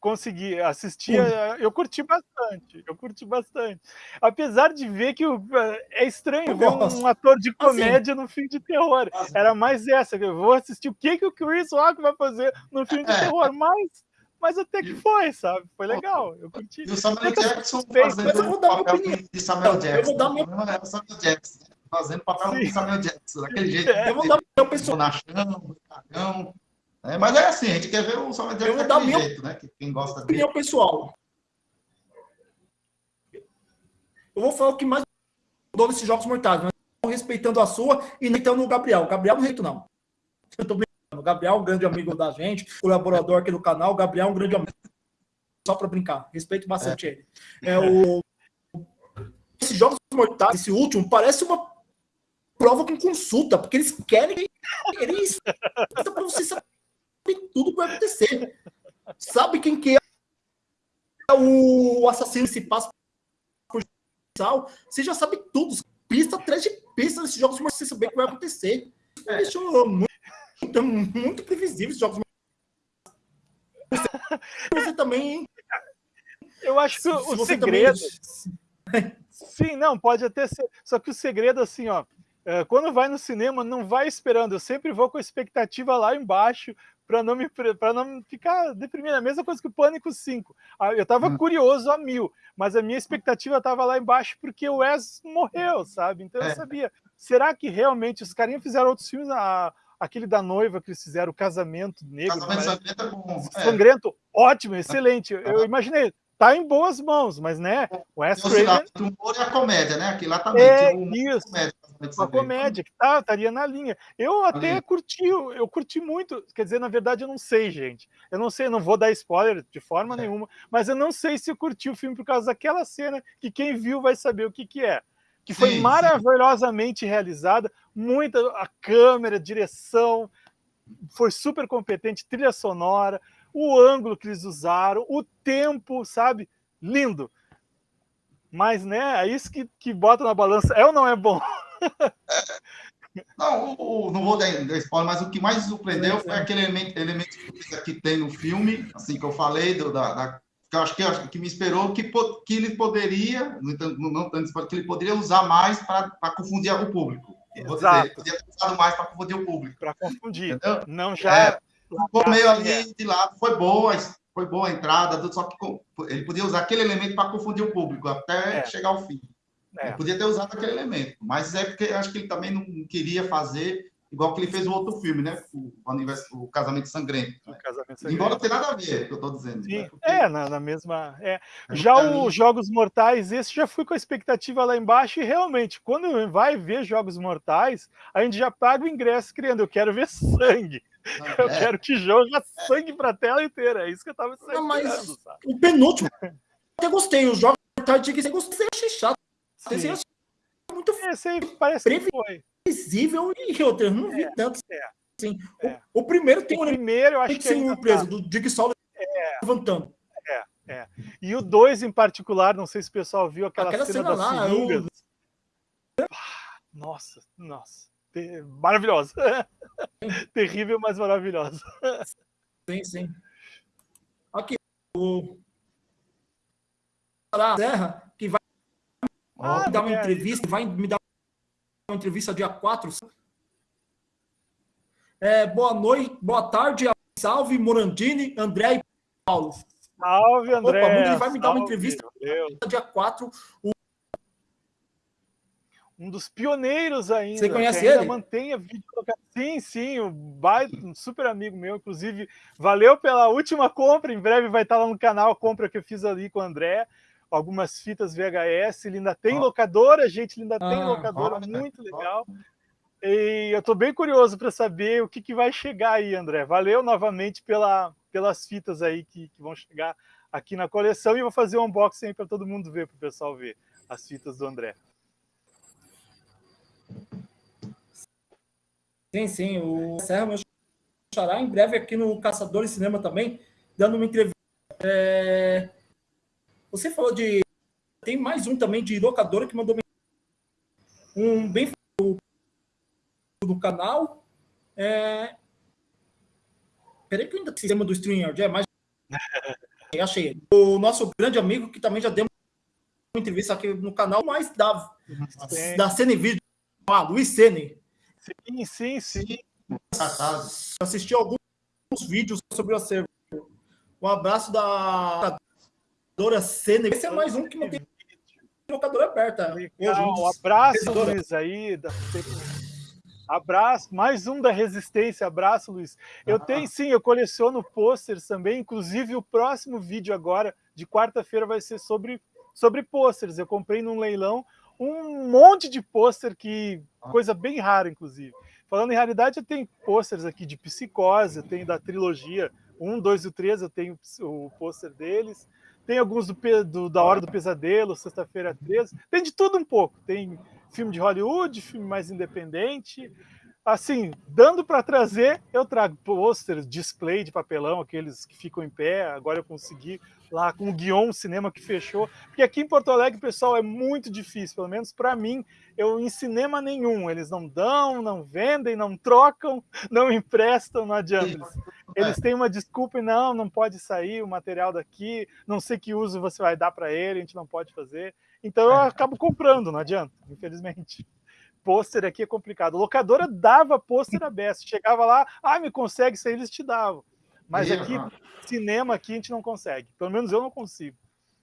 consegui assistir, eu curti bastante, eu curti bastante. Apesar de ver que o, é estranho eu ver um, ator de assim. comédia assim, no filme de terror. Era mais essa, eu vou assistir o que, que o Chris Rock vai fazer no filme de é. terror, mas, mas até que foi, sabe? Foi legal, eu curti. E o Samuel Jackson fazendo o papel de Samuel Jackson. Eu vou dar meu... Não é o Samuel Jackson, fazendo papel de Samuel Jackson, daquele jeito. É. Eu vou dar meu pessoal. Bonachão, cagão. É, mas é assim, a gente quer ver o Salvador Jack daquele minha jeito, né? Quem gosta opinião dele. pessoal. Eu vou falar o que mais mudou nesses Jogos Mortais, mas respeitando a sua e nem o Gabriel. O Gabriel não jeito não. Eu tô brincando. O Gabriel é um grande amigo da gente, colaborador aqui do canal. O Gabriel é um grande amigo. Só para brincar. Respeito bastante é. ele. É o... Esses jogos mortais, esse último, parece uma prova com consulta, porque eles querem. Eles. para você saber tudo que vai acontecer. Sabe quem que é o assassino se passa por você já sabe tudo. Pista atrás de pista nesses jogos, mas você saber o que vai acontecer. É. Deixou muito, muito previsível esses jogos. Você também. Eu acho que o segredo. Também... Sim, não, pode até ser. Só que o segredo, assim, ó, é, quando vai no cinema, não vai esperando. Eu sempre vou com a expectativa lá embaixo para não me para não ficar deprimido. A mesma coisa que o Pânico 5. Ah, eu estava hum. curioso a mil, mas a minha expectativa estava lá embaixo porque o Wes morreu, sabe? Então eu é. sabia. Será que realmente os carinhas fizeram outros filmes? A, aquele da noiva que eles fizeram, o Casamento Negro. Casamento Sangrento é bom. É. Sangrento, ótimo, excelente. Eu imaginei, tá em boas mãos, mas né, o Wes Craven... O humor e a comédia, né? Aqui lá também é, isso. Uma comédia que tá, estaria na linha. Eu até Ali. curti, eu curti muito, quer dizer, na verdade eu não sei, gente. Eu não sei, não vou dar spoiler de forma é. nenhuma, mas eu não sei se eu curti o filme por causa daquela cena que quem viu vai saber o que que é. Que foi sim, maravilhosamente sim. realizada, muita a câmera, a direção, foi super competente, trilha sonora, o ângulo que eles usaram, o tempo, sabe? Lindo. Mas, né, é isso que, que bota na balança. É ou não é bom? Não, o, o, não vou dar spoiler, mas o que mais surpreendeu foi aquele elemento, elemento que tem no filme, assim que eu falei, do, da, da que eu acho que, que me esperou, que, que ele poderia, não, não, não que ele poderia usar mais para confundir o público. Exato. Dizer, poderia ter usado mais para confundir o público. Para confundir. Entendeu? Não já. É, ficou meio ali é. de lado, foi boa, foi boa a entrada, só que ele podia usar aquele elemento para confundir o público até é. chegar ao fim. É. Ele podia ter usado aquele elemento, mas é porque acho que ele também não queria fazer igual que ele fez o outro filme, né? O, o Casamento Sangrento. O Casamento Sangrento. Embora tenha nada a ver, o que eu estou dizendo. Sim. Né? Porque... É, na, na, mesma. É. é já os Jogos Mortais, esse já fui com a expectativa lá embaixo, e realmente, quando vai ver Jogos Mortais, a gente já paga o ingresso criando, eu quero ver sangue. Eu é. quero que jogue sangue para a tela inteira. É isso que eu estava esperando. Não, mas sabe? o penúltimo, eu gostei. Os Jogos Mortais, eu gostei, achei chato. Esse é muito Esse aí parece que previsível e outro, eu não vi é, tanto. É, assim. É. O, o, primeiro tem o primeiro, eu acho que sem surpresa, tá. do Dick é. levantando. É, é. E o dois em particular, não sei se o pessoal viu aquela, aquela cena, cena das seringas. Eu... Nossa, nossa. Maravilhosa. Terrível, mas maravilhosa. Sim, sim. Aqui, o Serra, que vai ah, me dar uma é. entrevista, vai me dar uma entrevista dia 4. É, boa noite, boa tarde, salve Morandini, André e Paulo. Salve, André. Opa, ele vai me dar uma entrevista dia 4. O... Um dos pioneiros ainda. Você conhece ele? Mantém a vídeo Sim, sim, o baita, um super amigo meu, inclusive, valeu pela última compra, em breve vai estar lá no canal a compra que eu fiz ali com o André algumas fitas VHS, ele ainda tem locadora, gente, ele ainda ah, tem locadora, muito legal. E eu estou bem curioso para saber o que, que vai chegar aí, André. Valeu novamente pela, pelas fitas aí que, que vão chegar aqui na coleção e vou fazer um unboxing para todo mundo ver, para o pessoal ver as fitas do André. Sim, sim, o Serra meu xará em breve aqui no Caçador de Cinema também, dando uma entrevista. É... Você falou de. Tem mais um também de locadora que mandou um bem do canal. É... Peraí que ainda tem sistema do StreamYard é mais. Achei. O nosso grande amigo que também já deu uma entrevista aqui no canal, mas da, sim. da Cine Vídeo, ah, Luiz Sene. Sim, sim, sim. Assisti alguns vídeos sobre o acervo. Um abraço da locadora Cena. Esse é mais um que não tem locadora aberta. Legal, um abraço, Luiz, aí. Da... Abraço, mais um da Resistência, abraço, Luiz. Eu ah. tenho sim, eu coleciono pôsteres também, inclusive o próximo vídeo agora, de quarta-feira, vai ser sobre, sobre pôsteres. Eu comprei num leilão um monte de pôster que coisa bem rara, inclusive. Falando em raridade, eu tenho pôsteres aqui de Psicose, eu tenho da trilogia 1, 2 e 3, eu tenho o pôster deles. Tem alguns do, do, da Hora do Pesadelo, Sexta-feira 13. Tem de tudo um pouco. Tem filme de Hollywood, filme mais independente. Assim, dando para trazer, eu trago pôsteres, display de papelão, aqueles que ficam em pé. Agora eu consegui lá com o Guion Cinema que fechou. Porque aqui em Porto Alegre, pessoal, é muito difícil, pelo menos para mim, eu em cinema nenhum. Eles não dão, não vendem, não trocam, não emprestam, não adianta. Eles, eles têm uma desculpa e não, não pode sair o material daqui, não sei que uso você vai dar para ele, a gente não pode fazer. Então eu acabo comprando, não adianta, infelizmente pôster aqui é complicado. A locadora dava pôster aberto. Chegava lá, ah, me consegue isso aí, eles te davam. Mas aqui, cinema aqui, a gente não consegue. Pelo menos eu não consigo.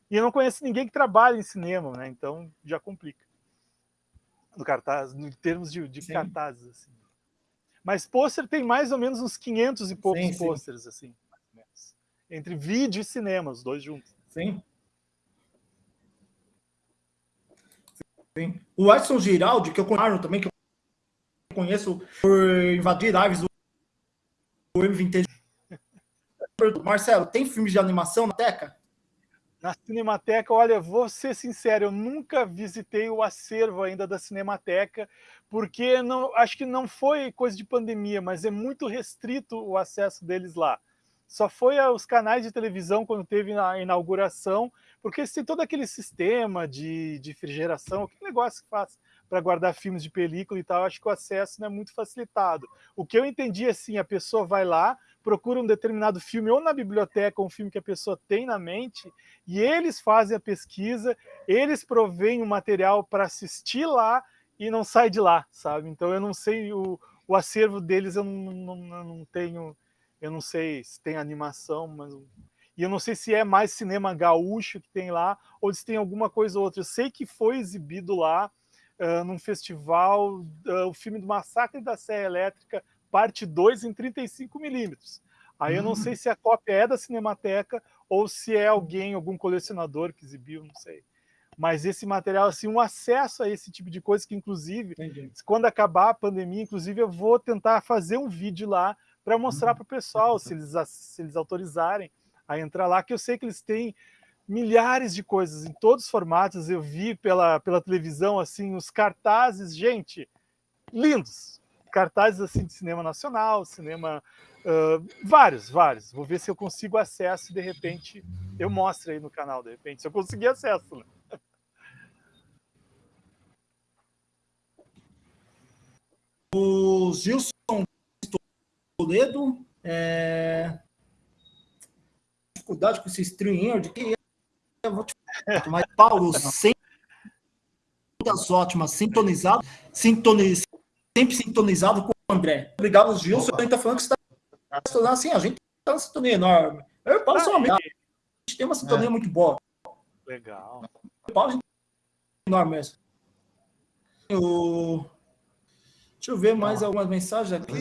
E eu não conheço ninguém que trabalha em cinema, né? Então já complica. No cartaz, em termos de, de cartazes, assim. Mas pôster tem mais ou menos uns 500 e poucos pôsteres, assim, Entre vídeo e cinema, os dois juntos. Sim. Sim. O Edson Giraldi, que eu conheço também, que eu conheço por invadir lives do M20. Marcelo, tem filmes de animação na Teca? Na Cinemateca, olha, vou ser sincero, eu nunca visitei o acervo ainda da Cinemateca, porque não, acho que não foi coisa de pandemia, mas é muito restrito o acesso deles lá. Só foi aos canais de televisão quando teve a inauguração, porque tem todo aquele sistema de, de refrigeração, que negócio que faz para guardar filmes de película e tal, acho que o acesso não é muito facilitado. O que eu entendi assim, a pessoa vai lá, procura um determinado filme ou na biblioteca, um filme que a pessoa tem na mente, e eles fazem a pesquisa, eles provêm o material para assistir lá e não sai de lá, sabe? Então eu não sei, o, o acervo deles eu não, não, não tenho, eu não sei se tem animação, mas e eu não sei se é mais cinema gaúcho que tem lá, ou se tem alguma coisa ou outra. Eu sei que foi exibido lá, uh, num festival, uh, o filme do Massacre da Serra Elétrica, parte 2 em 35 milímetros. Aí eu não sei hum. se a cópia é da Cinemateca ou se é alguém, algum colecionador que exibiu, não sei. Mas esse material, assim, um acesso a esse tipo de coisa que, inclusive, Entendi. quando acabar a pandemia, inclusive, eu vou tentar fazer um vídeo lá para mostrar uhum. para o pessoal, se eles, se eles autorizarem, a entrar lá, que eu sei que eles têm milhares de coisas em todos os formatos. Eu vi pela, pela televisão assim os cartazes, gente, lindos. Cartazes assim de cinema nacional, cinema uh, vários, vários. Vou ver se eu consigo acesso e de repente eu mostro aí no canal, de repente, se eu conseguir acesso. Né? O Gilson Toledo é, dificuldade com esse stream de que eu vou te falar, mas Paulo sempre das ótimas, sintonizado, sintoniz, sempre sintonizado com o André. Obrigado, Gilson. A gente tá falando que você está assim, a gente tá uma sintonia enorme. Eu e o Paulo ah, somos A gente tem uma sintonia é. muito boa. Legal. O Paulo, a gente enorme mesmo. O... Deixa eu ver mais algumas mensagens aqui.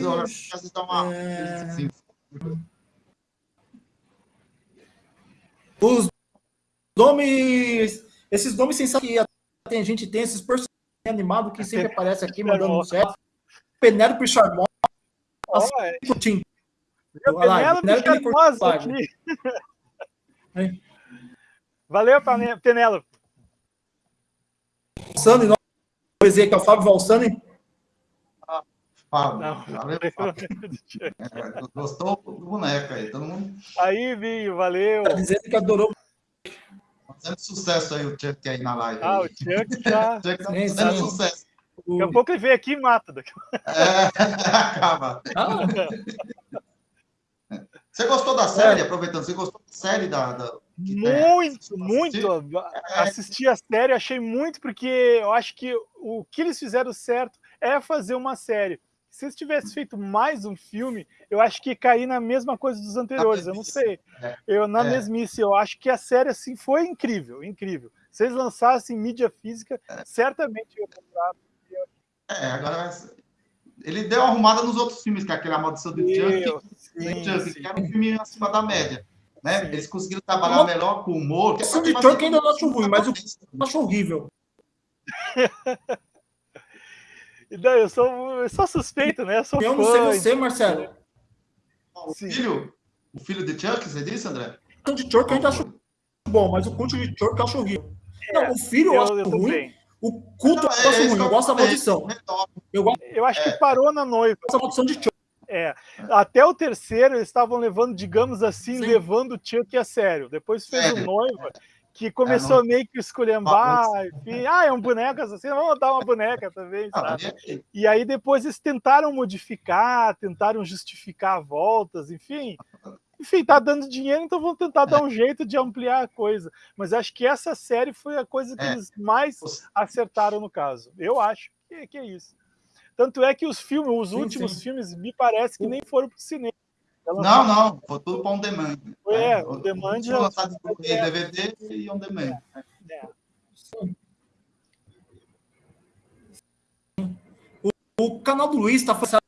É... Os nomes, esses nomes sensacionais que a gente tem, esses personagens animados que sempre aparecem aqui mandando um certo. Penélope Charmosa. Assim, é. Penélope Charmosa aqui. Valeu, Penélope. Valsani, nós dizer que é o Fábio Valsani. Fábio. Valeu, Fábio. É, gostou do boneco aí, todo mundo. Aí, Vinho, valeu. Tá dizendo que adorou. Fazendo sucesso aí o Chuck aí na live. Ah, o Chuck tá. Chuck tá fazendo sucesso. Daqui a pouco ele vem aqui e mata. Daqui. É, acaba. Ah. Você gostou da série, é. aproveitando, você gostou da série da. da muito, muito. É. Assisti a série, achei muito, porque eu acho que o que eles fizeram certo é fazer uma série. Se eles tivessem feito mais um filme, eu acho que cair na mesma coisa dos anteriores. Eu não sei. É. Eu na é. mesmice, eu acho que a série assim foi incrível, incrível. Se eles lançassem mídia física, é. certamente eu comprar. É, agora ele deu uma arrumada nos outros filmes, que é aquele A Maldição do Chuck, que era um filme acima da média. Né? Eles conseguiram trabalhar melhor com o humor. A Maldição de Chuck ainda não acho ruim, mas eu acho horrível. Não, eu sou, eu sou suspeito, né? Eu, sou eu não sei você, Marcelo. O filho, o filho de Chuck, você disse, André? O de Chuck eu ainda acho bom, mas o culto de Chuck eu acho horrível. É, não, o filho eu, eu acho eu ruim. Bem. O culto não, eu acho é, ruim. Eu gosto da maldição. Eu, eu acho que é. parou na noiva. Essa maldição de Chuck. É, até o terceiro eles estavam levando, digamos assim, Sim. levando o Chuck a sério. Depois fez o noiva, que começou é, não... meio que esculhambar, enfim, ah, é um boneco assassino, vamos dar uma boneca também, ah, sabe? E aí depois eles tentaram modificar, tentaram justificar voltas, enfim. Enfim, tá dando dinheiro, então vamos tentar dar um jeito de ampliar a coisa. Mas acho que essa série foi a coisa que é. eles mais acertaram no caso. Eu acho que, que é isso. Tanto é que os filmes, os sim, últimos sim. filmes, me parece que nem foram para o cinema. Não, não, foi tudo para on demand. É, né? on demand. Foi lançado DVD e on demand. É. O, o, canal do Luiz está fazendo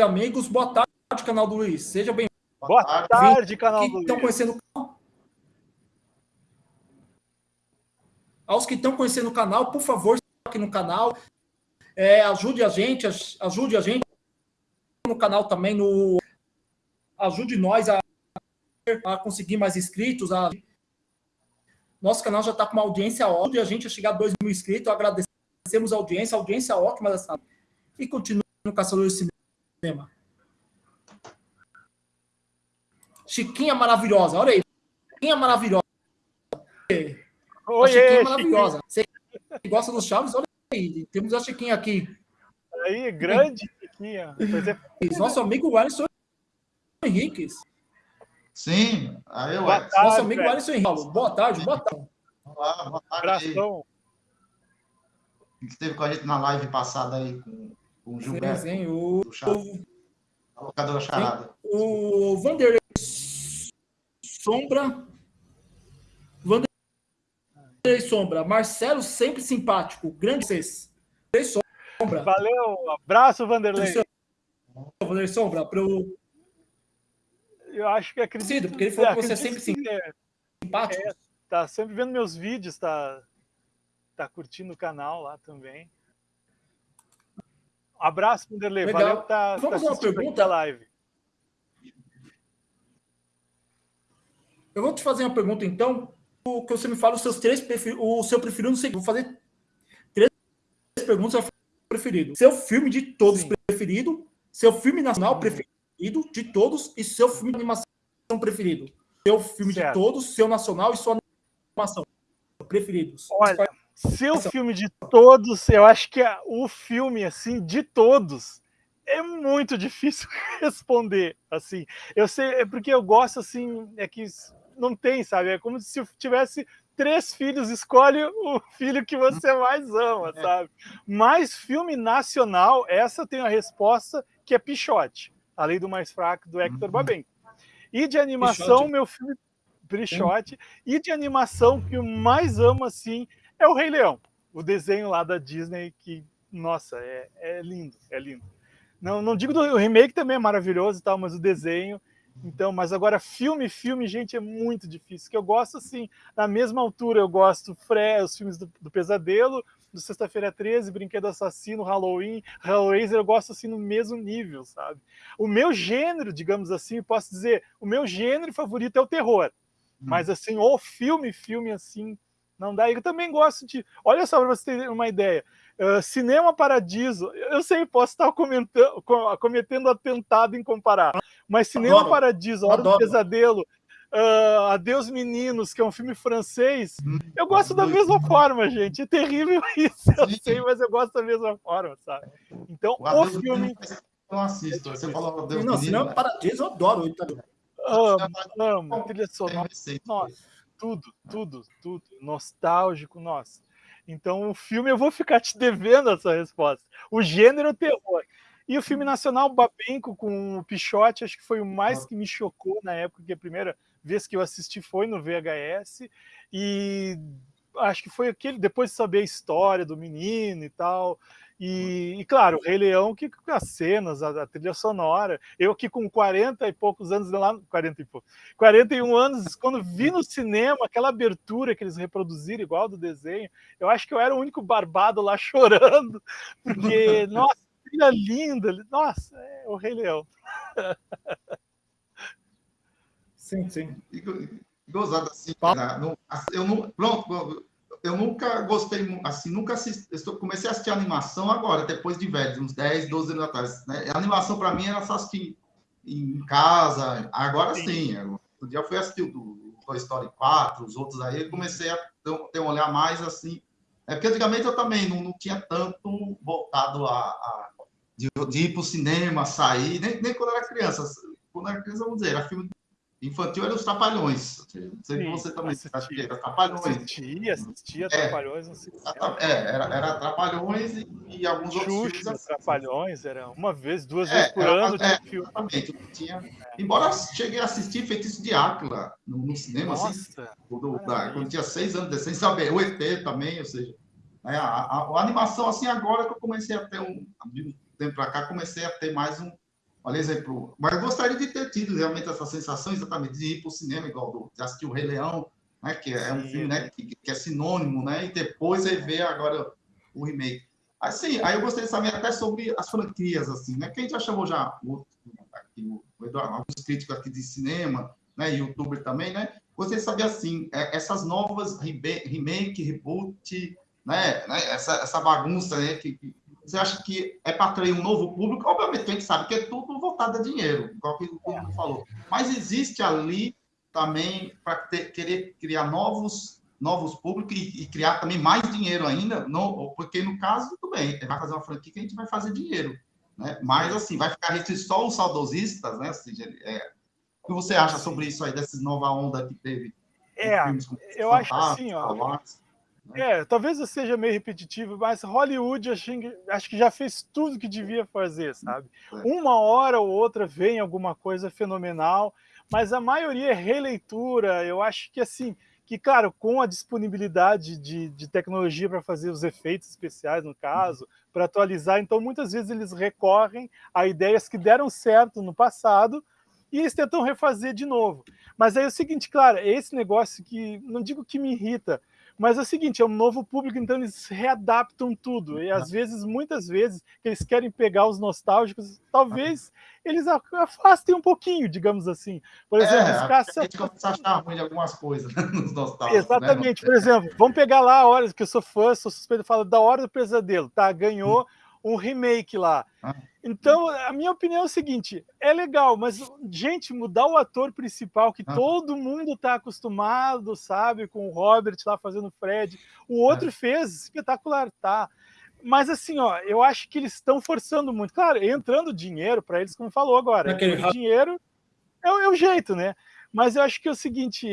amigos. Boa tarde, canal do Luiz. Seja bem-vindo. Boa tarde, canal do. Estão conhecendo? Aos que estão conhecendo o canal, por favor, aqui no canal. É, ajude a gente, ajude a gente no canal também, no ajude nós a, a conseguir mais inscritos. A... Nosso canal já está com uma audiência ótima, a gente a chegar a 2 mil inscritos, agradecemos a audiência, a audiência ótima dessa e continue no Caçador de Cinema. Chiquinha maravilhosa, olha aí, Chiquinha maravilhosa. Oi, a Chiquinha maravilhosa. Você gosta dos Chaves? Olha aí, temos a Chiquinha aqui. Aí, grande Chiquinha. É. Nosso amigo Alisson Henriques. Sim, aí eu Nosso amigo Alisson Henriques. Boa tarde, boa tarde. Olá, boa tarde. Abração. Que esteve com a gente na live passada aí com, com o Gilberto. Sim, sim, o... A locadora Charada. O Vanderlei Sombra. Vanderlei Sombra. Marcelo sempre simpático. Grande vocês. Sombra. Valeu, abraço, Vanderlei. Vanderlei Sombra, para o eu acho que acredito. porque ele falou que você é sempre simpático. É, tá sempre vendo meus vídeos, tá, tá curtindo o canal lá também. Abraço, Vanderlei. Legal. Valeu tá, Vamos tá uma pergunta live. Eu vou te fazer uma pergunta, então, o que você me fala os seus três o seu preferido, não sei, vou fazer três perguntas preferido. Seu filme de todos Sim. preferido, seu filme nacional preferido preferido de todos e seu filme de animação preferido. Seu filme certo. de todos, seu nacional e sua animação preferidos. Olha, seu filme de todos, eu acho que é o filme assim de todos é muito difícil responder assim. Eu sei, é porque eu gosto assim, é que não tem, sabe? É como se tivesse três filhos, escolhe o filho que você mais ama, é. sabe? Mas filme nacional, essa tem a resposta que é Pichote. A Lei do Mais Fraco, do Hector uhum. Babenco. E de animação, Pichote. meu filme Brichote. E de animação, que eu mais amo, assim, é o Rei Leão. O desenho lá da Disney, que, nossa, é, é lindo, é lindo. Não, não digo do remake também é maravilhoso e tal, mas o desenho. Então, mas agora filme, filme, gente, é muito difícil. Que eu gosto assim, na mesma altura eu gosto Fre, os filmes do, do Pesadelo, do Sexta-feira 13, Brinquedo Assassino, Halloween, Hellraiser, eu gosto assim no mesmo nível, sabe? O meu gênero, digamos assim, posso dizer, o meu gênero favorito é o terror. Hum. Mas assim, o filme, filme assim, não dá. Eu também gosto de. Olha só para você ter uma ideia. Uh, Cinema Paradiso, eu sei, posso estar comentando, cometendo atentado em comparar, mas Cinema Adoro. Paradiso, Hora Adoro. do Pesadelo, uh, Adeus Meninos, que é um filme francês, hum, eu gosto da mesma forma, gente. É terrível isso, eu sei, mas eu gosto da mesma forma, sabe? Então, o, o filme. Eu não assisto. Você falou Adeus Não, Cinema né? Paradiso, eu adoro. Amo, amo. Trilha sonora. Nossa, tudo, tudo, tudo. Nostálgico, nossa. Então, o filme, eu vou ficar te devendo essa resposta. O gênero é terror. E o filme nacional, Babenco, com o Pichote, acho que foi o mais que me chocou na época, que a primeira vez que eu assisti foi no VHS. E acho que foi aquele, depois de saber a história do menino e tal. E, e, claro, o Rei Leão, que as cenas, a, a, trilha sonora. Eu que com 40 e poucos anos, lá, 40 e poucos, 41 anos, quando vi no cinema aquela abertura que eles reproduziram igual do desenho, eu acho que eu era o único barbado lá chorando, porque, nossa, trilha linda, nossa, é o Rei Leão. Sim, sim. Gozado assim, né? eu não, pronto, eu nunca gostei, assim, nunca assisti, eu comecei a assistir animação agora, depois de velho, uns 10, 12 anos atrás. Né? A animação, para mim, era só assistir em casa, agora sim. sim outro dia eu fui assistir o Toy Story 4, os outros aí, comecei a ter um olhar mais, assim... É porque antigamente eu também não, não tinha tanto voltado a, a de, de, ir para o cinema, sair, nem, nem quando era criança. Quando era criança, vamos dizer, era filme Infantil era os Trapalhões. Não sei se você também assistia. Era Trapalhões. Assistia, assistia é, Trapalhões. É, era, era Trapalhões e, e alguns Xuxa, outros filmes. Assim. Trapalhões, era uma vez, duas é, vezes por era, ano. É, filme. Exatamente. Tinha. Embora cheguei a assistir Feitiço de Áquila no, no cinema, assim, Nossa, assim, do, da, quando tinha seis anos, sem saber. O ET também, ou seja, a, a, a, animação, assim, agora que eu comecei a ter um. Tempo para cá, comecei a ter mais um Olha exemplo. Mas eu gostaria de ter tido realmente essa sensação exatamente de ir para o cinema, igual do, de assistir o Rei Leão, né, que é um filme né, que, que, é sinônimo, né, e depois rever agora o remake. Assim, aí eu gostaria de saber até sobre as franquias, assim, né, que a gente já chamou já o, aqui, o Eduardo, alguns críticos aqui de cinema, né, youtuber também, né, gostaria de saber, assim, é, essas novas remake, reboot, né, né essa, essa bagunça né, que, você acha que é para atrair um novo público? Obviamente, a gente sabe que é tudo voltado a dinheiro, igual que o mundo falou. Mas existe ali também para querer criar novos novos públicos e, e, criar também mais dinheiro ainda, não, porque no caso, tudo bem, vai fazer uma franquia que a gente vai fazer dinheiro, né? Mas, assim, vai ficar restrito só os saudosistas, né? Assim, é, o que você acha sobre isso aí, dessa nova onda que teve? É, eu acho assim, ó, é, talvez eu seja meio repetitivo, mas Hollywood acho, acho que já fez tudo que devia fazer, sabe? É. Uma hora ou outra vem alguma coisa fenomenal, mas a maioria é releitura. Eu acho que assim, que claro, com a disponibilidade de, de tecnologia para fazer os efeitos especiais, no caso, para atualizar, então muitas vezes eles recorrem a ideias que deram certo no passado e eles tentam refazer de novo. Mas aí é o seguinte, claro, esse negócio que, não digo que me irrita, mas é o seguinte, é um novo público, então eles readaptam tudo. E às vezes, muitas vezes, eles querem pegar os nostálgicos, talvez eles afastem um pouquinho, digamos assim. Por é, exemplo, é, caça... a gente começa a achar ruim de algumas coisas né, nos nostálgicos. Né, Exatamente. Né? Por exemplo, vamos pegar lá a hora que eu sou fã, sou suspeito falar da Hora do Pesadelo, tá? Ganhou hum. um remake lá. Ah. Então, a minha opinião é o seguinte, é legal, mas, gente, mudar o ator principal, que ah. todo mundo está acostumado, sabe, com o Robert lá fazendo o Fred, o outro é. fez, espetacular, tá? Mas assim, ó, eu acho que eles estão forçando muito. Claro, entrando dinheiro para eles, como falou agora, dinheiro é, é o jeito, né? Mas eu acho que é o seguinte,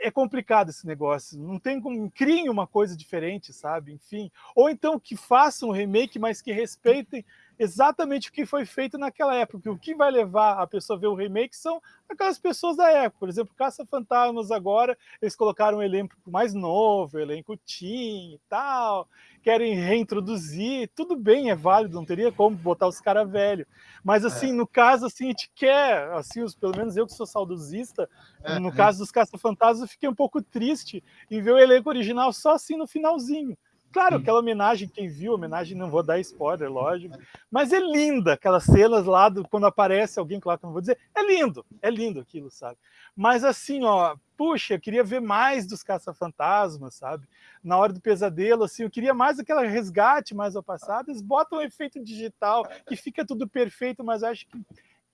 é complicado esse negócio. Não tem como criem uma coisa diferente, sabe? Enfim, ou então que façam um remake, mas que respeitem exatamente o que foi feito naquela época. O que vai levar a pessoa a ver o remake são aquelas pessoas da época. Por exemplo, Caça-Fantasmas agora, eles colocaram um elenco mais novo, elenco teen e tal, querem reintroduzir, tudo bem, é válido, não teria como botar os caras velhos. Mas assim, é. no caso, assim, a gente quer, assim, os, pelo menos eu que sou saudosista, é. no caso dos Caça-Fantasmas, eu fiquei um pouco triste em ver o elenco original só assim no finalzinho. Claro, aquela homenagem, quem viu, homenagem, não vou dar spoiler, lógico, mas é linda, aquelas cenas lá, do, quando aparece alguém, claro que não vou dizer, é lindo, é lindo aquilo, sabe? Mas assim, ó, puxa, eu queria ver mais dos caça-fantasmas, sabe? Na hora do pesadelo, assim, eu queria mais aquela resgate mais ao passado, eles botam um efeito digital, que fica tudo perfeito, mas acho que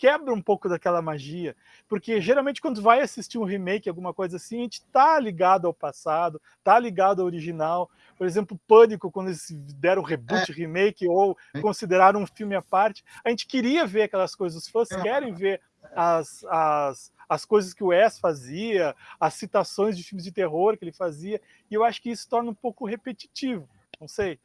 quebra um pouco daquela magia, porque geralmente quando vai assistir um remake, alguma coisa assim, a gente tá ligado ao passado, tá ligado ao original. Por exemplo, Pânico, quando eles deram reboot, é. remake, ou consideraram um filme à parte, a gente queria ver aquelas coisas, os fãs é. querem ver as, as, as coisas que o Wes fazia, as citações de filmes de terror que ele fazia, e eu acho que isso torna um pouco repetitivo, não sei.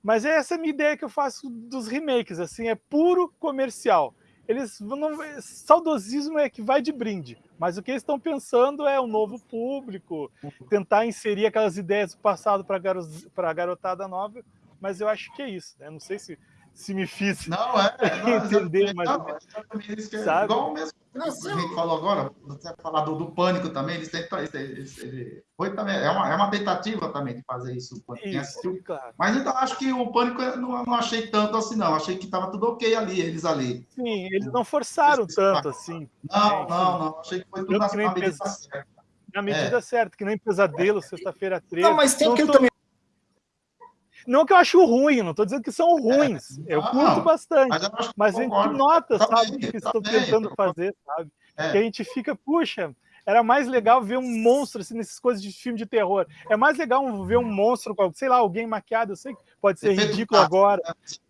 Mas essa é a minha ideia que eu faço dos remakes, assim, é puro comercial eles não, saudosismo é que vai de brinde, mas o que eles estão pensando é um novo público, tentar inserir aquelas ideias do passado para a garotada nova, mas eu acho que é isso, né? Não sei se se me fiz não, é, não, entender mais não, isso é sabe? igual mesmo a gente falou agora, você falar do, do pânico também, eles tentam, eles, eles, foi também, é uma, é uma tentativa também de fazer isso, isso claro. mas então acho que o pânico eu não, não achei tanto assim não, achei que estava tudo ok ali, eles ali. Sim, eles não forçaram tanto assim. Não, não, não, achei que foi tudo na, medida certa. Na medida é. certa, que nem pesadelo, sexta-feira 13. Não, mas tem aquilo tô... também não que eu acho ruim, não estou dizendo que são ruins. É, eu curto não, bastante. Mas, mas a gente nota, tá sabe, o que estão tá tentando fazer, sabe? É. Que a gente fica, puxa, era mais legal ver um monstro assim, nessas coisas de filme de terror. É mais legal ver um monstro, sei lá, alguém maquiado, eu sei que pode ser ridículo agora,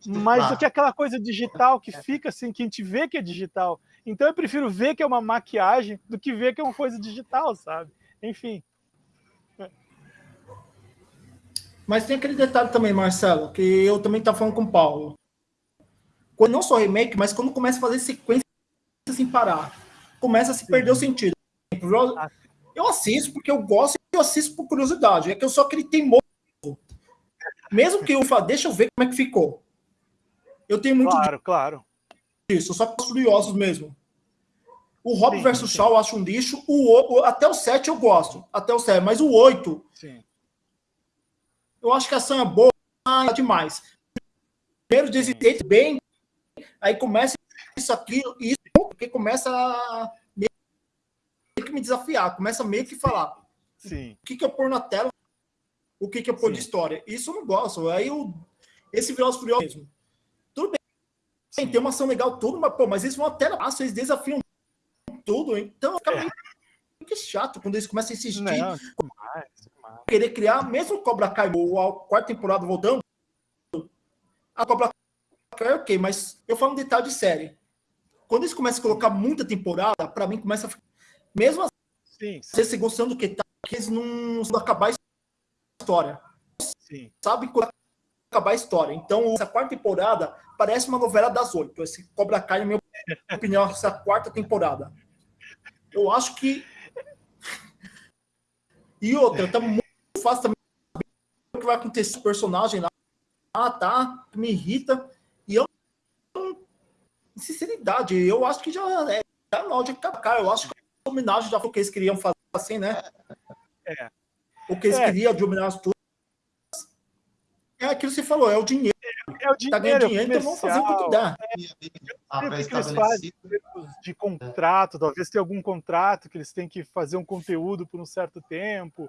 mas do que aquela coisa digital que fica assim, que a gente vê que é digital. Então eu prefiro ver que é uma maquiagem do que ver que é uma coisa digital, sabe? Enfim. Mas tem aquele detalhe também, Marcelo, que eu também estava falando com o Paulo. Quando não só remake, mas quando começa a fazer sequência sem parar, começa a se perder o sentido. Eu assisto porque eu gosto e eu assisto por curiosidade. É que eu sou aquele teimoso. Mesmo que eu fale, deixa eu ver como é que ficou. Eu tenho muito claro, claro. disso, só que curiosos mesmo. O Rob versus Shaw eu acho um lixo. O, o, até o 7 eu gosto. Até o 7, mas o 8. Sim eu acho que a ação é boa demais. Primeiro desistente bem, aí começa isso aqui, isso, porque começa a meio que me desafiar, começa meio que falar Sim. o que, que eu pôr na tela, o que, que eu pôr Sim. de história. Isso eu não gosto. Aí eu, esse Velozes Furiosos mesmo. Tudo bem, Sim. tem uma ação legal, tudo, mas, pô, mas eles vão até lá, eles desafiam tudo, então fica é. meio que chato quando eles começam a insistir. Não, querer criar, mesmo Cobra Kai, ou a quarta temporada voltando, a Cobra Kai é ok, mas eu falo um detalhe de série. Quando eles começam a colocar muita temporada, para mim começa a ficar. Mesmo assim, você gostando do que tá, que eles não, não acabar a história. Sim. Sabe quando acabar a história. Então, essa quarta temporada parece uma novela das oito. Esse Cobra Kai, na minha opinião, essa quarta temporada. Eu acho que. E outra, tá muito fácil também o que vai acontecer com o personagem lá. Ah, tá, me irrita. E eu, sinceridade, eu acho que já é tá na hora de acabar. Eu acho que a homenagem já foi o que eles queriam fazer assim, né? É. O que eles é. queriam de homenagem tudo. É aquilo que você falou, é o dinheiro. É, o dinheiro. Tá ganhando dinheiro, então vamos fazer o que dá. É, o que eles fazem de contrato, talvez tenha algum contrato que eles têm que fazer um conteúdo por um certo tempo,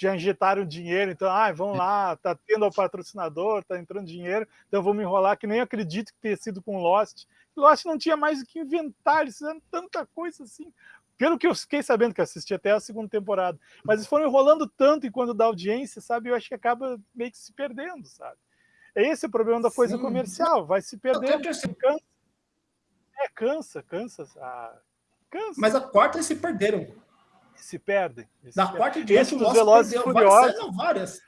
já injetaram dinheiro, então, ah, vão lá, tá tendo o patrocinador, tá entrando dinheiro, então vamos enrolar, que nem acredito que tenha sido com Lost. Lost não tinha mais o que inventar, eles fizeram tanta coisa assim. Pelo que eu fiquei sabendo, que assisti até a segunda temporada. Mas eles foram enrolando tanto enquanto da audiência, sabe? Eu acho que acaba meio que se perdendo, sabe? Esse é o problema da coisa Sim. comercial, vai se perdendo. Cansa. É, cansa, cansa. Ah, cansa. Mas a quarta eles se perderam se perdem. Na se quarta de Esse dos Velozes e Furiosos. Várias.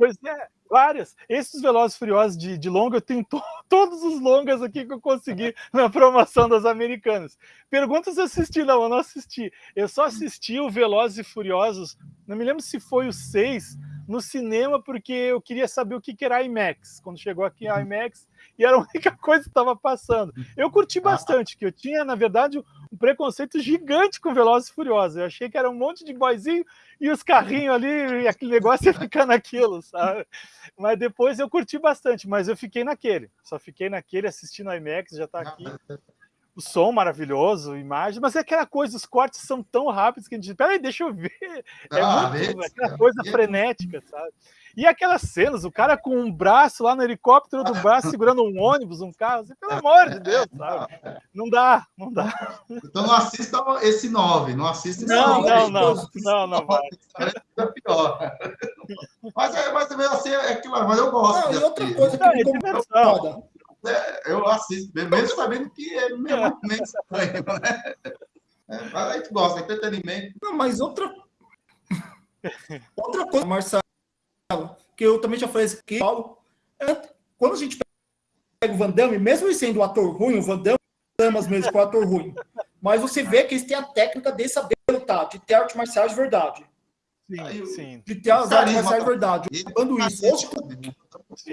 Pois é, várias. Esses Velozes Furiosos de, de longa, eu tenho to, todos os longas aqui que eu consegui na promoção das americanas. Pergunta se assisti, não, eu não assisti. Eu só assisti o Velozes e Furiosos, não me lembro se foi o 6, no cinema, porque eu queria saber o que, que era IMAX. Quando chegou aqui a IMAX, e era a única coisa que estava passando. Eu curti ah. bastante, que eu tinha, na verdade, um preconceito gigante com Velozes e Furiosos. Eu achei que era um monte de boizinho e os carrinhos ali, e aquele negócio ia ficar naquilo, sabe? Mas depois eu curti bastante, mas eu fiquei naquele. Só fiquei naquele assistindo IMAX, já está aqui o som maravilhoso, imagem, mas é aquela coisa, os cortes são tão rápidos que a gente, peraí, deixa eu ver. É ah, muito, aquela coisa frenética, sabe? E aquelas cenas, o cara com um braço lá no helicóptero do braço segurando um ônibus, um carro, assim, pelo amor de Deus, sabe? Não dá, não dá. Então não assista esse 9, não assista esse não, 9. Não, não, não, não, vai. É pior. Mas, é, mas também assim, é aquilo, mas eu gosto. Não, e outra coisa que não, me incomoda. É, eu assisto, mesmo sabendo que é meio, meio estranho, né? É, mas a gente gosta, entretenimento. Não, mas outra. Outra coisa, Marcelo, que eu também já falei isso aqui, Paulo, é, quando a gente pega o Van Damme, mesmo ele sendo um ator ruim, o Van Damme amas mesmo com o ator ruim, mas você vê que eles têm a técnica de saber lutar, de ter arte marcial de verdade. Sim, sim. De ter as artes marciais de verdade. Quando isso, hoje.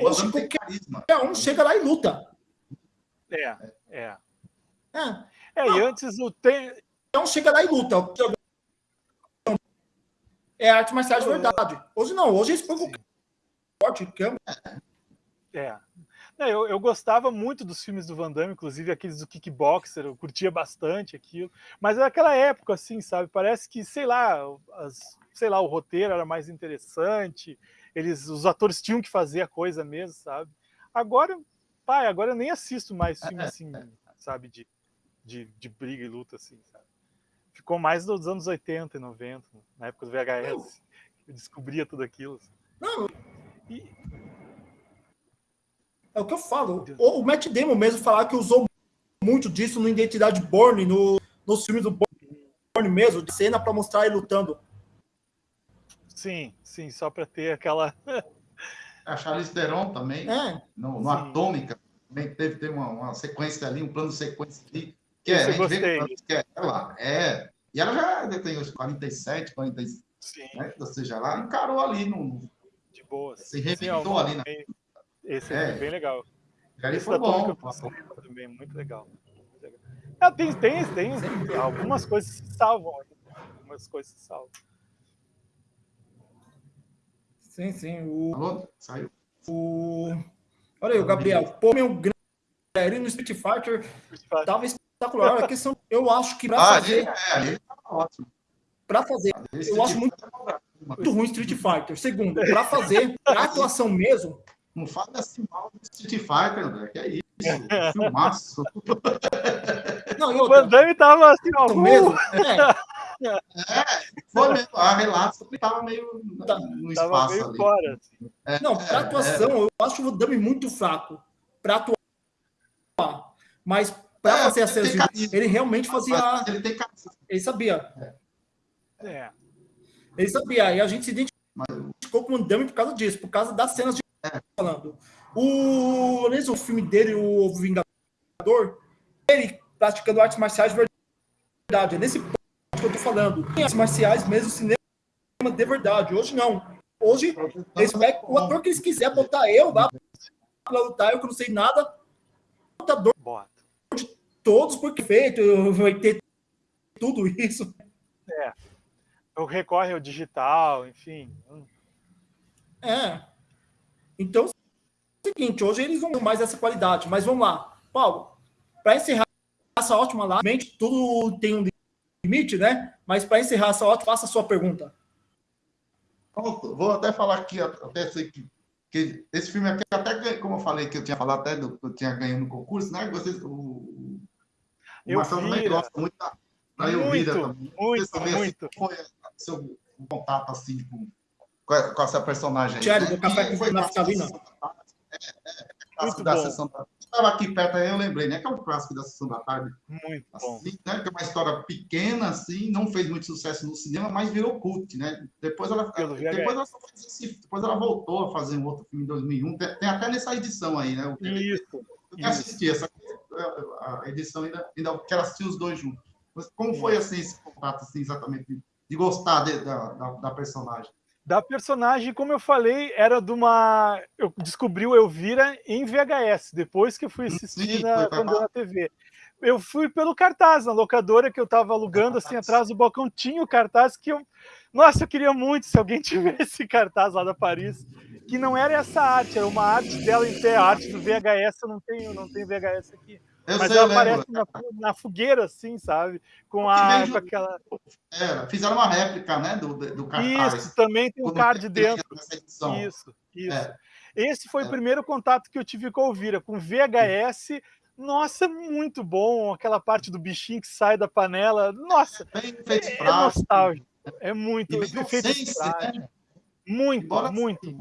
Hoje qualquer um chega lá e luta. É, é. É, é e antes o tem... Então chega lá e luta. É arte marcial de verdade. Hoje não, hoje eles põem qualquer corte, câmera. É. É, eu, eu, gostava muito dos filmes do Van Damme, inclusive aqueles do Kickboxer, eu curtia bastante aquilo. Mas naquela época, assim, sabe? Parece que, sei lá, as, sei lá, o roteiro era mais interessante, eles, os atores tinham que fazer a coisa mesmo, sabe? Agora, pai, agora eu nem assisto mais filme assim, sabe, de, de, de briga e luta, assim, sabe? Ficou mais dos anos 80 e 90, na época do VHS. Eu descobria tudo aquilo. Não. E, é o que eu falo. O, o Matt Damon mesmo falar que usou muito disso no Identidade Born, no, nos filmes do Born mesmo, de cena para mostrar ele lutando. Sim, sim, só para ter aquela. A Charlize Theron também, é. no, no Atômica, também teve, teve uma, uma, sequência ali, um plano de sequência ali. Que é, a gente gostei. vê que é, ela é. E ela já tem os 47, 46, sim. Né, ou seja, ela encarou ali no. De boa. Se reinventou ali, né? Esse é, é bem legal. Esse foi bom. Também, muito legal. É, tem, tem, tem, algumas coisas se salvam. Algumas coisas se salvam. Sim, sim. O, Alô? Saiu. O... Olha aí, o Gabriel. Pô, meu grande no Street Fighter tava espetacular. A questão, eu acho que para ah, fazer. Ali, é, ali tá ótimo. Para fazer, eu acho muito, muito ruim Street Fighter. Segundo, para fazer a atuação mesmo, não fala assim mal do Street Fighter, André, que é isso. Filmaço. Não, o Van Damme tava assim, ó. Mesmo, é. É, foi mesmo. A relato que tava meio tá, no espaço tava meio ali. Fora, é, não, para atuação, é. eu acho o Damme muito fraco para atuar. Mas para é, fazer a cena, ele realmente fazia. Ele tem Ele sabia. É. Ele sabia. E a gente se identificou com o Damme por causa disso, por causa das cenas de falando. O, nesse, o filme dele, o Vingador, ele praticando artes marciais de verdade. É nesse ponto que eu tô falando. Tem artes marciais mesmo, cinema de verdade. Hoje não. Hoje, eles pegam o ator que eles quiserem botar eu lá pra lutar, eu que não sei nada. Lutador de todos, porque feito, vai ter tudo isso. É. Eu recorre ao digital, enfim. É. Então, é o seguinte, hoje eles vão mais essa qualidade, mas vamos lá. Paulo, para encerrar essa ótima live, tudo tem um limite, né? Mas para encerrar essa ótima, faça a sua pergunta. Vou até falar aqui, até sei que, que esse filme aqui, até como eu falei que eu tinha falado até do que eu tinha ganho no concurso, né? Vocês, o, o eu Marcelo também gosta muito da, da Elvira também. Muito, também, muito. Assim, foi seu contato assim com com, com essa personagem aí. Tiago, né? do Café com Naftalina. É, é, clássico da sessão da Estava aqui perto aí, eu lembrei, né? Que é um clássico da sessão da tarde. Muito assim, bom. Né, que é uma história pequena, assim, não fez muito sucesso no cinema, mas virou cult, né? Depois ela, depois ela, depois ela voltou a fazer um outro filme em 2001. Tem, tem até nessa edição aí, né? Isso. Eu quero assistir essa a edição, ainda, ainda quero assistir os dois juntos. Mas como foi assim, esse contato, assim, exatamente, de, de gostar de, da, da, da personagem? Da personagem, como eu falei, era de uma. Eu descobri o Elvira em VHS, depois que eu fui assistir Sim, na, quando na TV. Eu fui pelo cartaz, na locadora que eu estava alugando, assim, atrás do balcão, tinha o cartaz que eu. Nossa, eu queria muito se alguém tivesse esse cartaz lá da Paris, que não era essa arte, era uma arte dela em pé, a arte do VHS, eu não tenho, não tenho VHS aqui. Eu mas sei, ela aparece na, na, fogueira, assim, sabe? Com, a, mesmo, com aquela. É, fizeram uma réplica, né? Do, do cartaz. Isso, também tem um card dentro. Isso, isso. É. Esse foi é. o primeiro contato que eu tive com a Elvira, com VHS. Nossa, muito bom. Aquela parte do bichinho que sai da panela. Nossa, é, é nostálgico. É muito. E efeito né? Muito, Embora muito. Assim,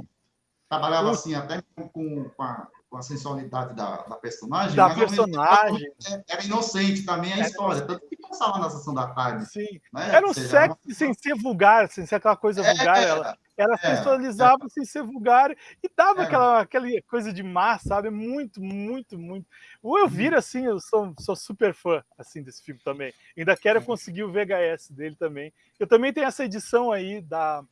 trabalhava assim até com, com a com a sensualidade da, da personagem. Da personagem. Era inocente também a história, tanto que passava na sessão da tarde. Sim. Né? Era um sexo uma... sem ser vulgar, sem ser aquela coisa é, vulgar. Ela, ela é, sensualizava é. sem ser vulgar e dava é. aquela, aquela coisa de má, sabe? Muito, muito, muito. O Elvira, assim, eu sou, sou super fã assim, desse filme também. Ainda quero conseguir o VHS dele também. Eu também tenho essa edição aí da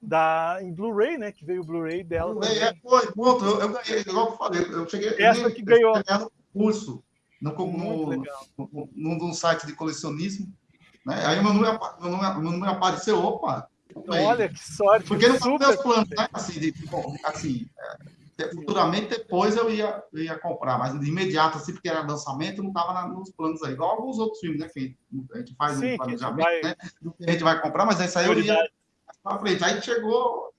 da, em Blu-ray, né? Que veio o Blu-ray dela. Blu é, foi, ponto. Eu, eu ganhei, igual eu falei, eu cheguei. Essa eu que ganhou. no curso, no, no, no, num site de colecionismo. Né? Aí o meu número, meu número, meu número apareceu, opa. Olha, que sorte. Porque não foi meus planos, né? Assim, de, assim é, futuramente depois eu ia, eu ia comprar, mas de imediato, assim, porque era lançamento, não estava nos planos aí. Igual alguns outros filmes, né? Que a gente faz Sim, um planejamento, vai... né? a gente vai comprar, mas essa aí eu ia para frente. Aí chegou,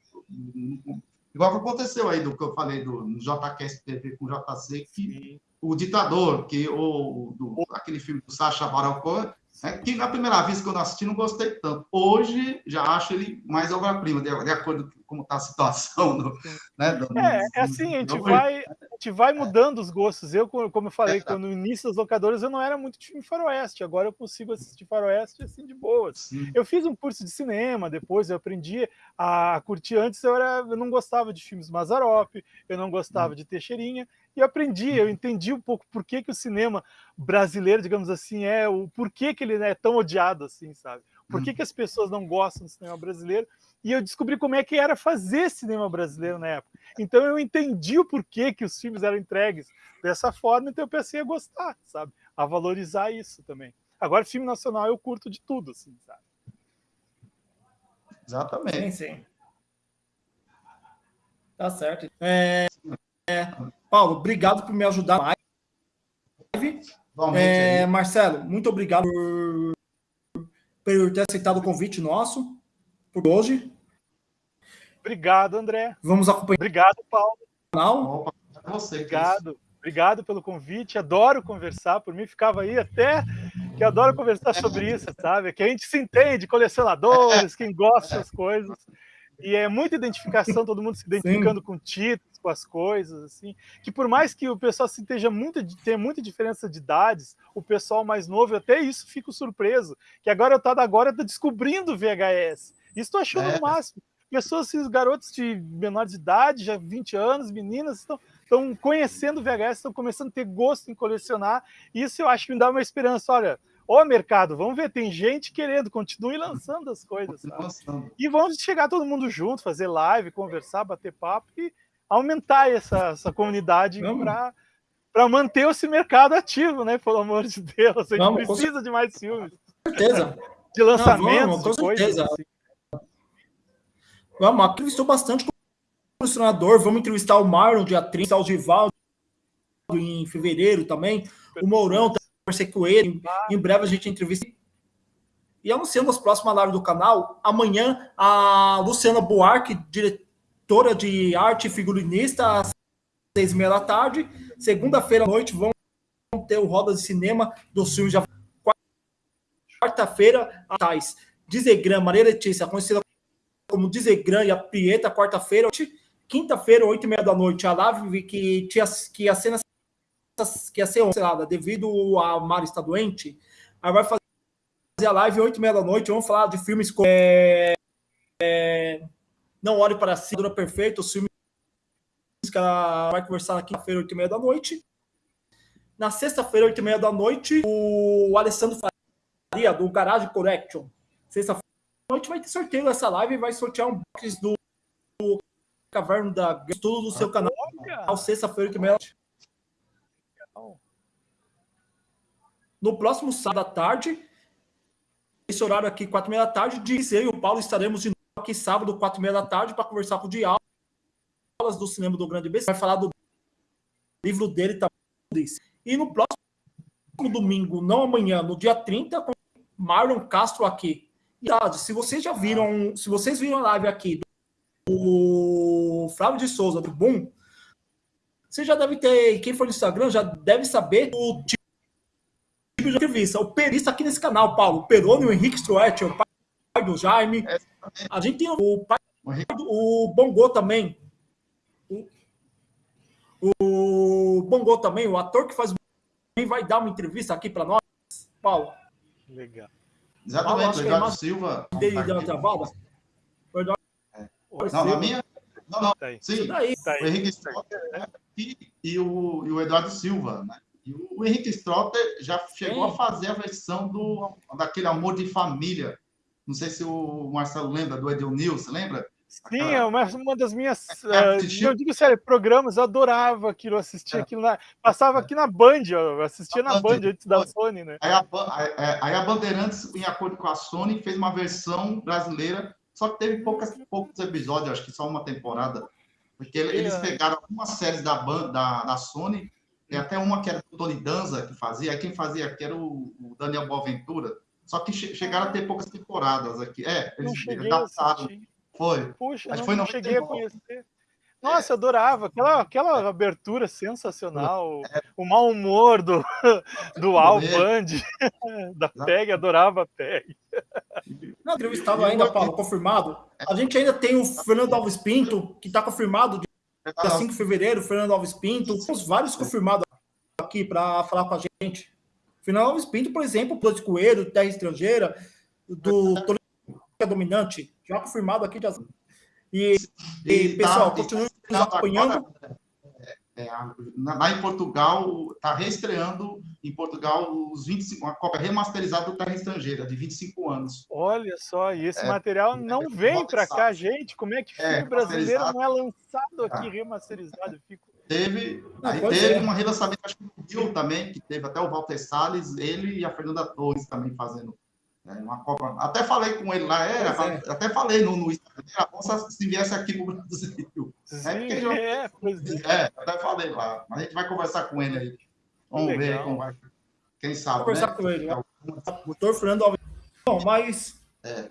igual que aconteceu aí do que eu falei do JQS TV com o JC, que Sim. o ditador, que o do, aquele filme do Sacha Baron Cohen, é que na primeira vez que eu assisti não gostei tanto. Hoje já acho ele mais obra-prima, de, de, acordo com como está a situação. Do, né, do, é, é assim, a gente, vai, a gente vai mudando os gostos. Eu, como eu falei, é, quando no início das locadoras eu não era muito de filme faroeste, agora eu consigo assistir faroeste assim de boas. Sim. Eu fiz um curso de cinema, depois eu aprendi a curtir. Antes eu, era, eu não gostava de filmes Mazarop, eu não gostava hum. de Teixeirinha, e aprendi, eu entendi um pouco por que, que o cinema brasileiro, digamos assim, é o porquê que ele é tão odiado assim, sabe? Por que, que as pessoas não gostam do cinema brasileiro? E eu descobri como é que era fazer cinema brasileiro na época. Então eu entendi o porquê que os filmes eram entregues dessa forma, então eu pensei a gostar, sabe? A valorizar isso também. Agora, filme nacional eu curto de tudo, assim, sabe? Exatamente. Sim, sim. Tá certo. É, é, Paulo, obrigado por me ajudar mais. É, Marcelo, muito obrigado por, por ter aceitado o convite nosso por hoje. Obrigado, André. Vamos acompanhar. Obrigado, Paulo. Opa, você, Obrigado. Obrigado pelo convite. Adoro conversar. Por mim, ficava aí até que adoro conversar sobre isso, sabe? Que a gente se entende, colecionadores, quem gosta das coisas. E é muita identificação, todo mundo se identificando Sim. com títulos, com as coisas, assim. Que por mais que o pessoal se esteja muito, tenha muita diferença de idades, o pessoal mais novo, até isso fico surpreso. Que agora eu tá agora tá descobrindo VHS. Isso estou achando é. o máximo. Pessoas, esses garotos de menor de idade, já 20 anos, meninas, estão, estão conhecendo VHS, estão começando a ter gosto em colecionar. Isso eu acho que me dá uma esperança. Olha, Ô, mercado, vamos ver, tem gente querendo, continue lançando as coisas. E vamos chegar todo mundo junto, fazer live, conversar, bater papo e aumentar essa, essa comunidade para manter esse mercado ativo, né? Pelo amor de Deus. A gente vamos, precisa de mais filmes. Com certeza. De lançamentos, Não, vamos, com certeza. Assim. Vamos, entrevistou bastante colecionador. Vamos entrevistar o Marlon dia 30, o Givaldo em fevereiro também. O Mourão também, com ele. Em breve a gente entrevista. E anunciando as próximas lives do canal. Amanhã, a Luciana Buarque, diretora de arte e figurinista, às seis e meia da tarde. Segunda-feira à noite, vamos ter o Roda de Cinema do filme já. Quarta-feira, a Thais. Dizegram, Maria Letícia, conhecida como Dizegran e a Prieta, quarta-feira. Quinta-feira, oito e meia da noite, a live que, tinha, que ia ser que ia ser cancelada devido a Mari estar doente. Aí vai fazer a live oito e meia da noite. Vamos falar de filmes como é, é, Não Olhe para Si, Dura Perfeito, os filmes que ela vai conversar na quinta-feira, oito e meia da noite. Na sexta-feira, oito e meia da noite, o Alessandro Faria, do Garage Correction. Sexta-feira noite vai ter sorteio dessa live e vai sortear um box do, Caverna da tudo do seu canal. Sexta-feira que meia. No próximo sábado à tarde, esse horário aqui, quatro e meia da tarde, disse eu e o Paulo estaremos de novo aqui sábado, quatro e meia da tarde, para conversar com o Diálogo do cinema do Grande BC. Vai falar do livro dele também. E no próximo domingo, não amanhã, no dia 30, com Marlon Castro aqui, se vocês já viram, se vocês viram a live aqui do Flávio de Souza, do Boom, você já deve ter, quem for no Instagram já deve saber o tipo de entrevista. O perista aqui nesse canal, Paulo, o Peroni, o Henrique Struet, o pai do Jaime. A gente tem o pai do o Bongô também. O, o Bongô também, o ator que faz vai dar uma entrevista aqui para nós, Paulo. Legal. Exatamente, o Eduardo é Silva. Dele deu uma travada? É. Não, na minha. Não, não. Tá Sim, tá o Henrique Strotter né? e, e, o, e o Eduardo Silva. Né? E o Henrique Strotter já chegou Sim. a fazer a versão do, daquele Amor de Família. Não sei se o Marcelo lembra do Edelnilson, lembra? Sim, é uma, uma das minhas. Uh, não digo sério, programas, eu adorava aquilo, assistia é. aquilo na. Passava aqui na Band, eu assistia na Band antes da Sony, né? Aí a, aí a Bandeirantes, em acordo com a Sony, fez uma versão brasileira, só que teve poucas, poucos episódios, acho que só uma temporada. Porque eles é. pegaram algumas séries da, da, da Sony, tem até uma que era o Tony Danza que fazia, quem fazia aqui era o, o Daniel Boaventura. Só que che chegaram a ter poucas temporadas aqui. É, eles adaptaram. Foi. Puxa, Acho não, foi não cheguei a conhecer. Nossa, eu adorava aquela, aquela abertura sensacional, é. o mau humor do, do Al Band, da PEG, adorava a PEG. Não, entrevistado ainda, Paulo, confirmado. A gente ainda tem o Fernando Alves Pinto, que está confirmado dia 5 de fevereiro, Fernando Alves Pinto. Temos vários confirmados aqui para falar com a gente. Fernando Alves Pinto, por exemplo, o de Coelho, Terra Estrangeira, do Toledo é dominante, já confirmado aqui. Já... E, e, e pessoal, tá, continue nos acompanhando. É, é, lá em Portugal, está reestreando em Portugal os 25, uma cópia remasterizada do Terra Estrangeira, de 25 anos. Olha só, e esse é, material não é, vem para cá, gente. Como é que filme é, brasileiro não é lançado aqui ah. remasterizado? Fico... Teve, aí teve uma relançamento, acho que no Rio também, que teve até o Walter Salles, ele e a Fernanda Torres também fazendo é, uma Copa. Até falei com ele lá, é, é. até falei no, no Instagram, a se viesse aqui no Brasil. Sim, é, já, é, é, até falei lá. Mas a gente vai conversar com ele aí. Vamos Legal. ver como vai. Quem sabe. Conversar né? com ele. Né? Doutor Fernando Alves. Bom, mas. É.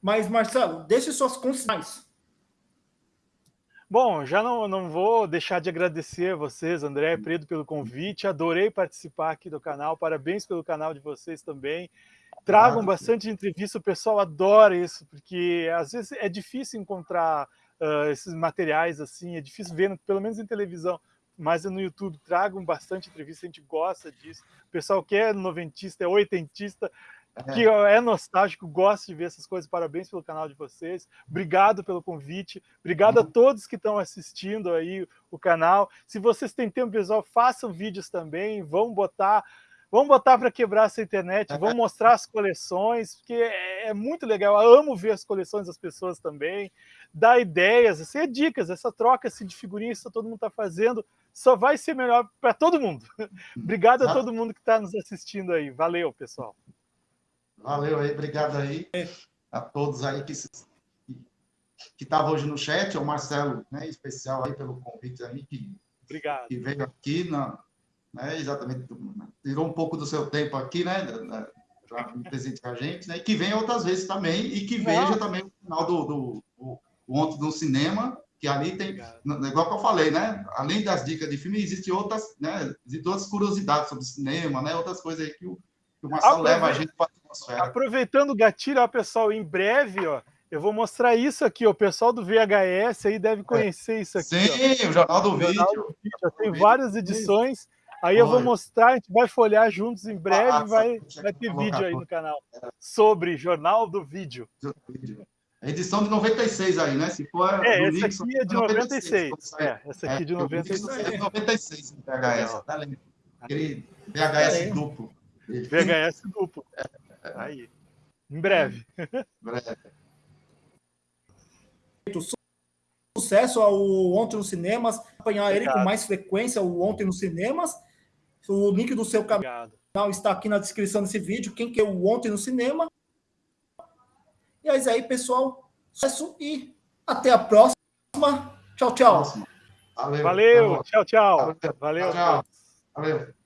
Mas, Marcelo, deixe suas considerações. Bom, já não, não vou deixar de agradecer a vocês, André e Pedro, pelo convite. Adorei participar aqui do canal. Parabéns pelo canal de vocês também. Tragam bastante entrevista, o pessoal adora isso, porque às vezes é difícil encontrar uh, esses materiais assim, é difícil ver, pelo menos em televisão, mas é no YouTube. Tragam bastante entrevista, a gente gosta disso. O pessoal que é noventista, é oitentista, que é nostálgico, gosto de ver essas coisas. Parabéns pelo canal de vocês. Obrigado pelo convite. Obrigado a todos que estão assistindo aí o canal. Se vocês têm tempo visual, façam vídeos também. Vão botar, vamos botar para quebrar essa internet. Vamos mostrar as coleções, porque é, é muito legal. Eu amo ver as coleções das pessoas também. Dar ideias, assim, é dicas. Essa troca assim, de figurinhas que todo mundo está fazendo só vai ser melhor para todo mundo. Obrigado a todo mundo que está nos assistindo aí. Valeu, pessoal. Valeu aí, obrigado aí a todos aí que que estavam hoje no chat, o Marcelo, né, especial aí pelo convite aí que, obrigado. que veio aqui, na, né, exatamente, tirou um pouco do seu tempo aqui, né, para presente com a gente, né, e que venha outras vezes também, e que veja também o final do, do, do, do Ontem no Cinema, que ali tem, Obrigado. igual que eu falei, né? Além das dicas de filme, existem outras, né? Existem outras curiosidades sobre cinema, né? Outras coisas aí que o, que o Marcelo Aprove... leva a gente para atmosfera. Aproveitando o gatilho, ó, pessoal, em breve, ó, eu vou mostrar isso aqui, ó, o pessoal do VHS aí deve conhecer isso aqui. Sim, ó. o Jornal do o Vídeo. Jornal do vídeo. Tem várias edições. Aí eu vou mostrar, a gente vai folhear juntos em breve, ah, vai, vai ter vídeo aí no canal sobre Jornal do Vídeo. A edição de 96 aí, né? Se for é, essa Nixon, aqui é de 96. 96 é, essa aqui é de 96. É de 96, VHS, tá lendo? Aquele VHS duplo. VHS duplo. Aí. Em breve. breve. Sucesso ao Ontem nos Cinemas. Acompanhar Obrigado. ele com mais frequência, o Ontem nos Cinemas. O link do seu canal Obrigado. está aqui na descrição desse vídeo. Quem quer o Ontem no Cinema. E é isso aí, pessoal. Sucesso e até a próxima. Tchau, tchau. Valeu. Valeu. Tchau, tchau. Valeu. Valeu. Valeu.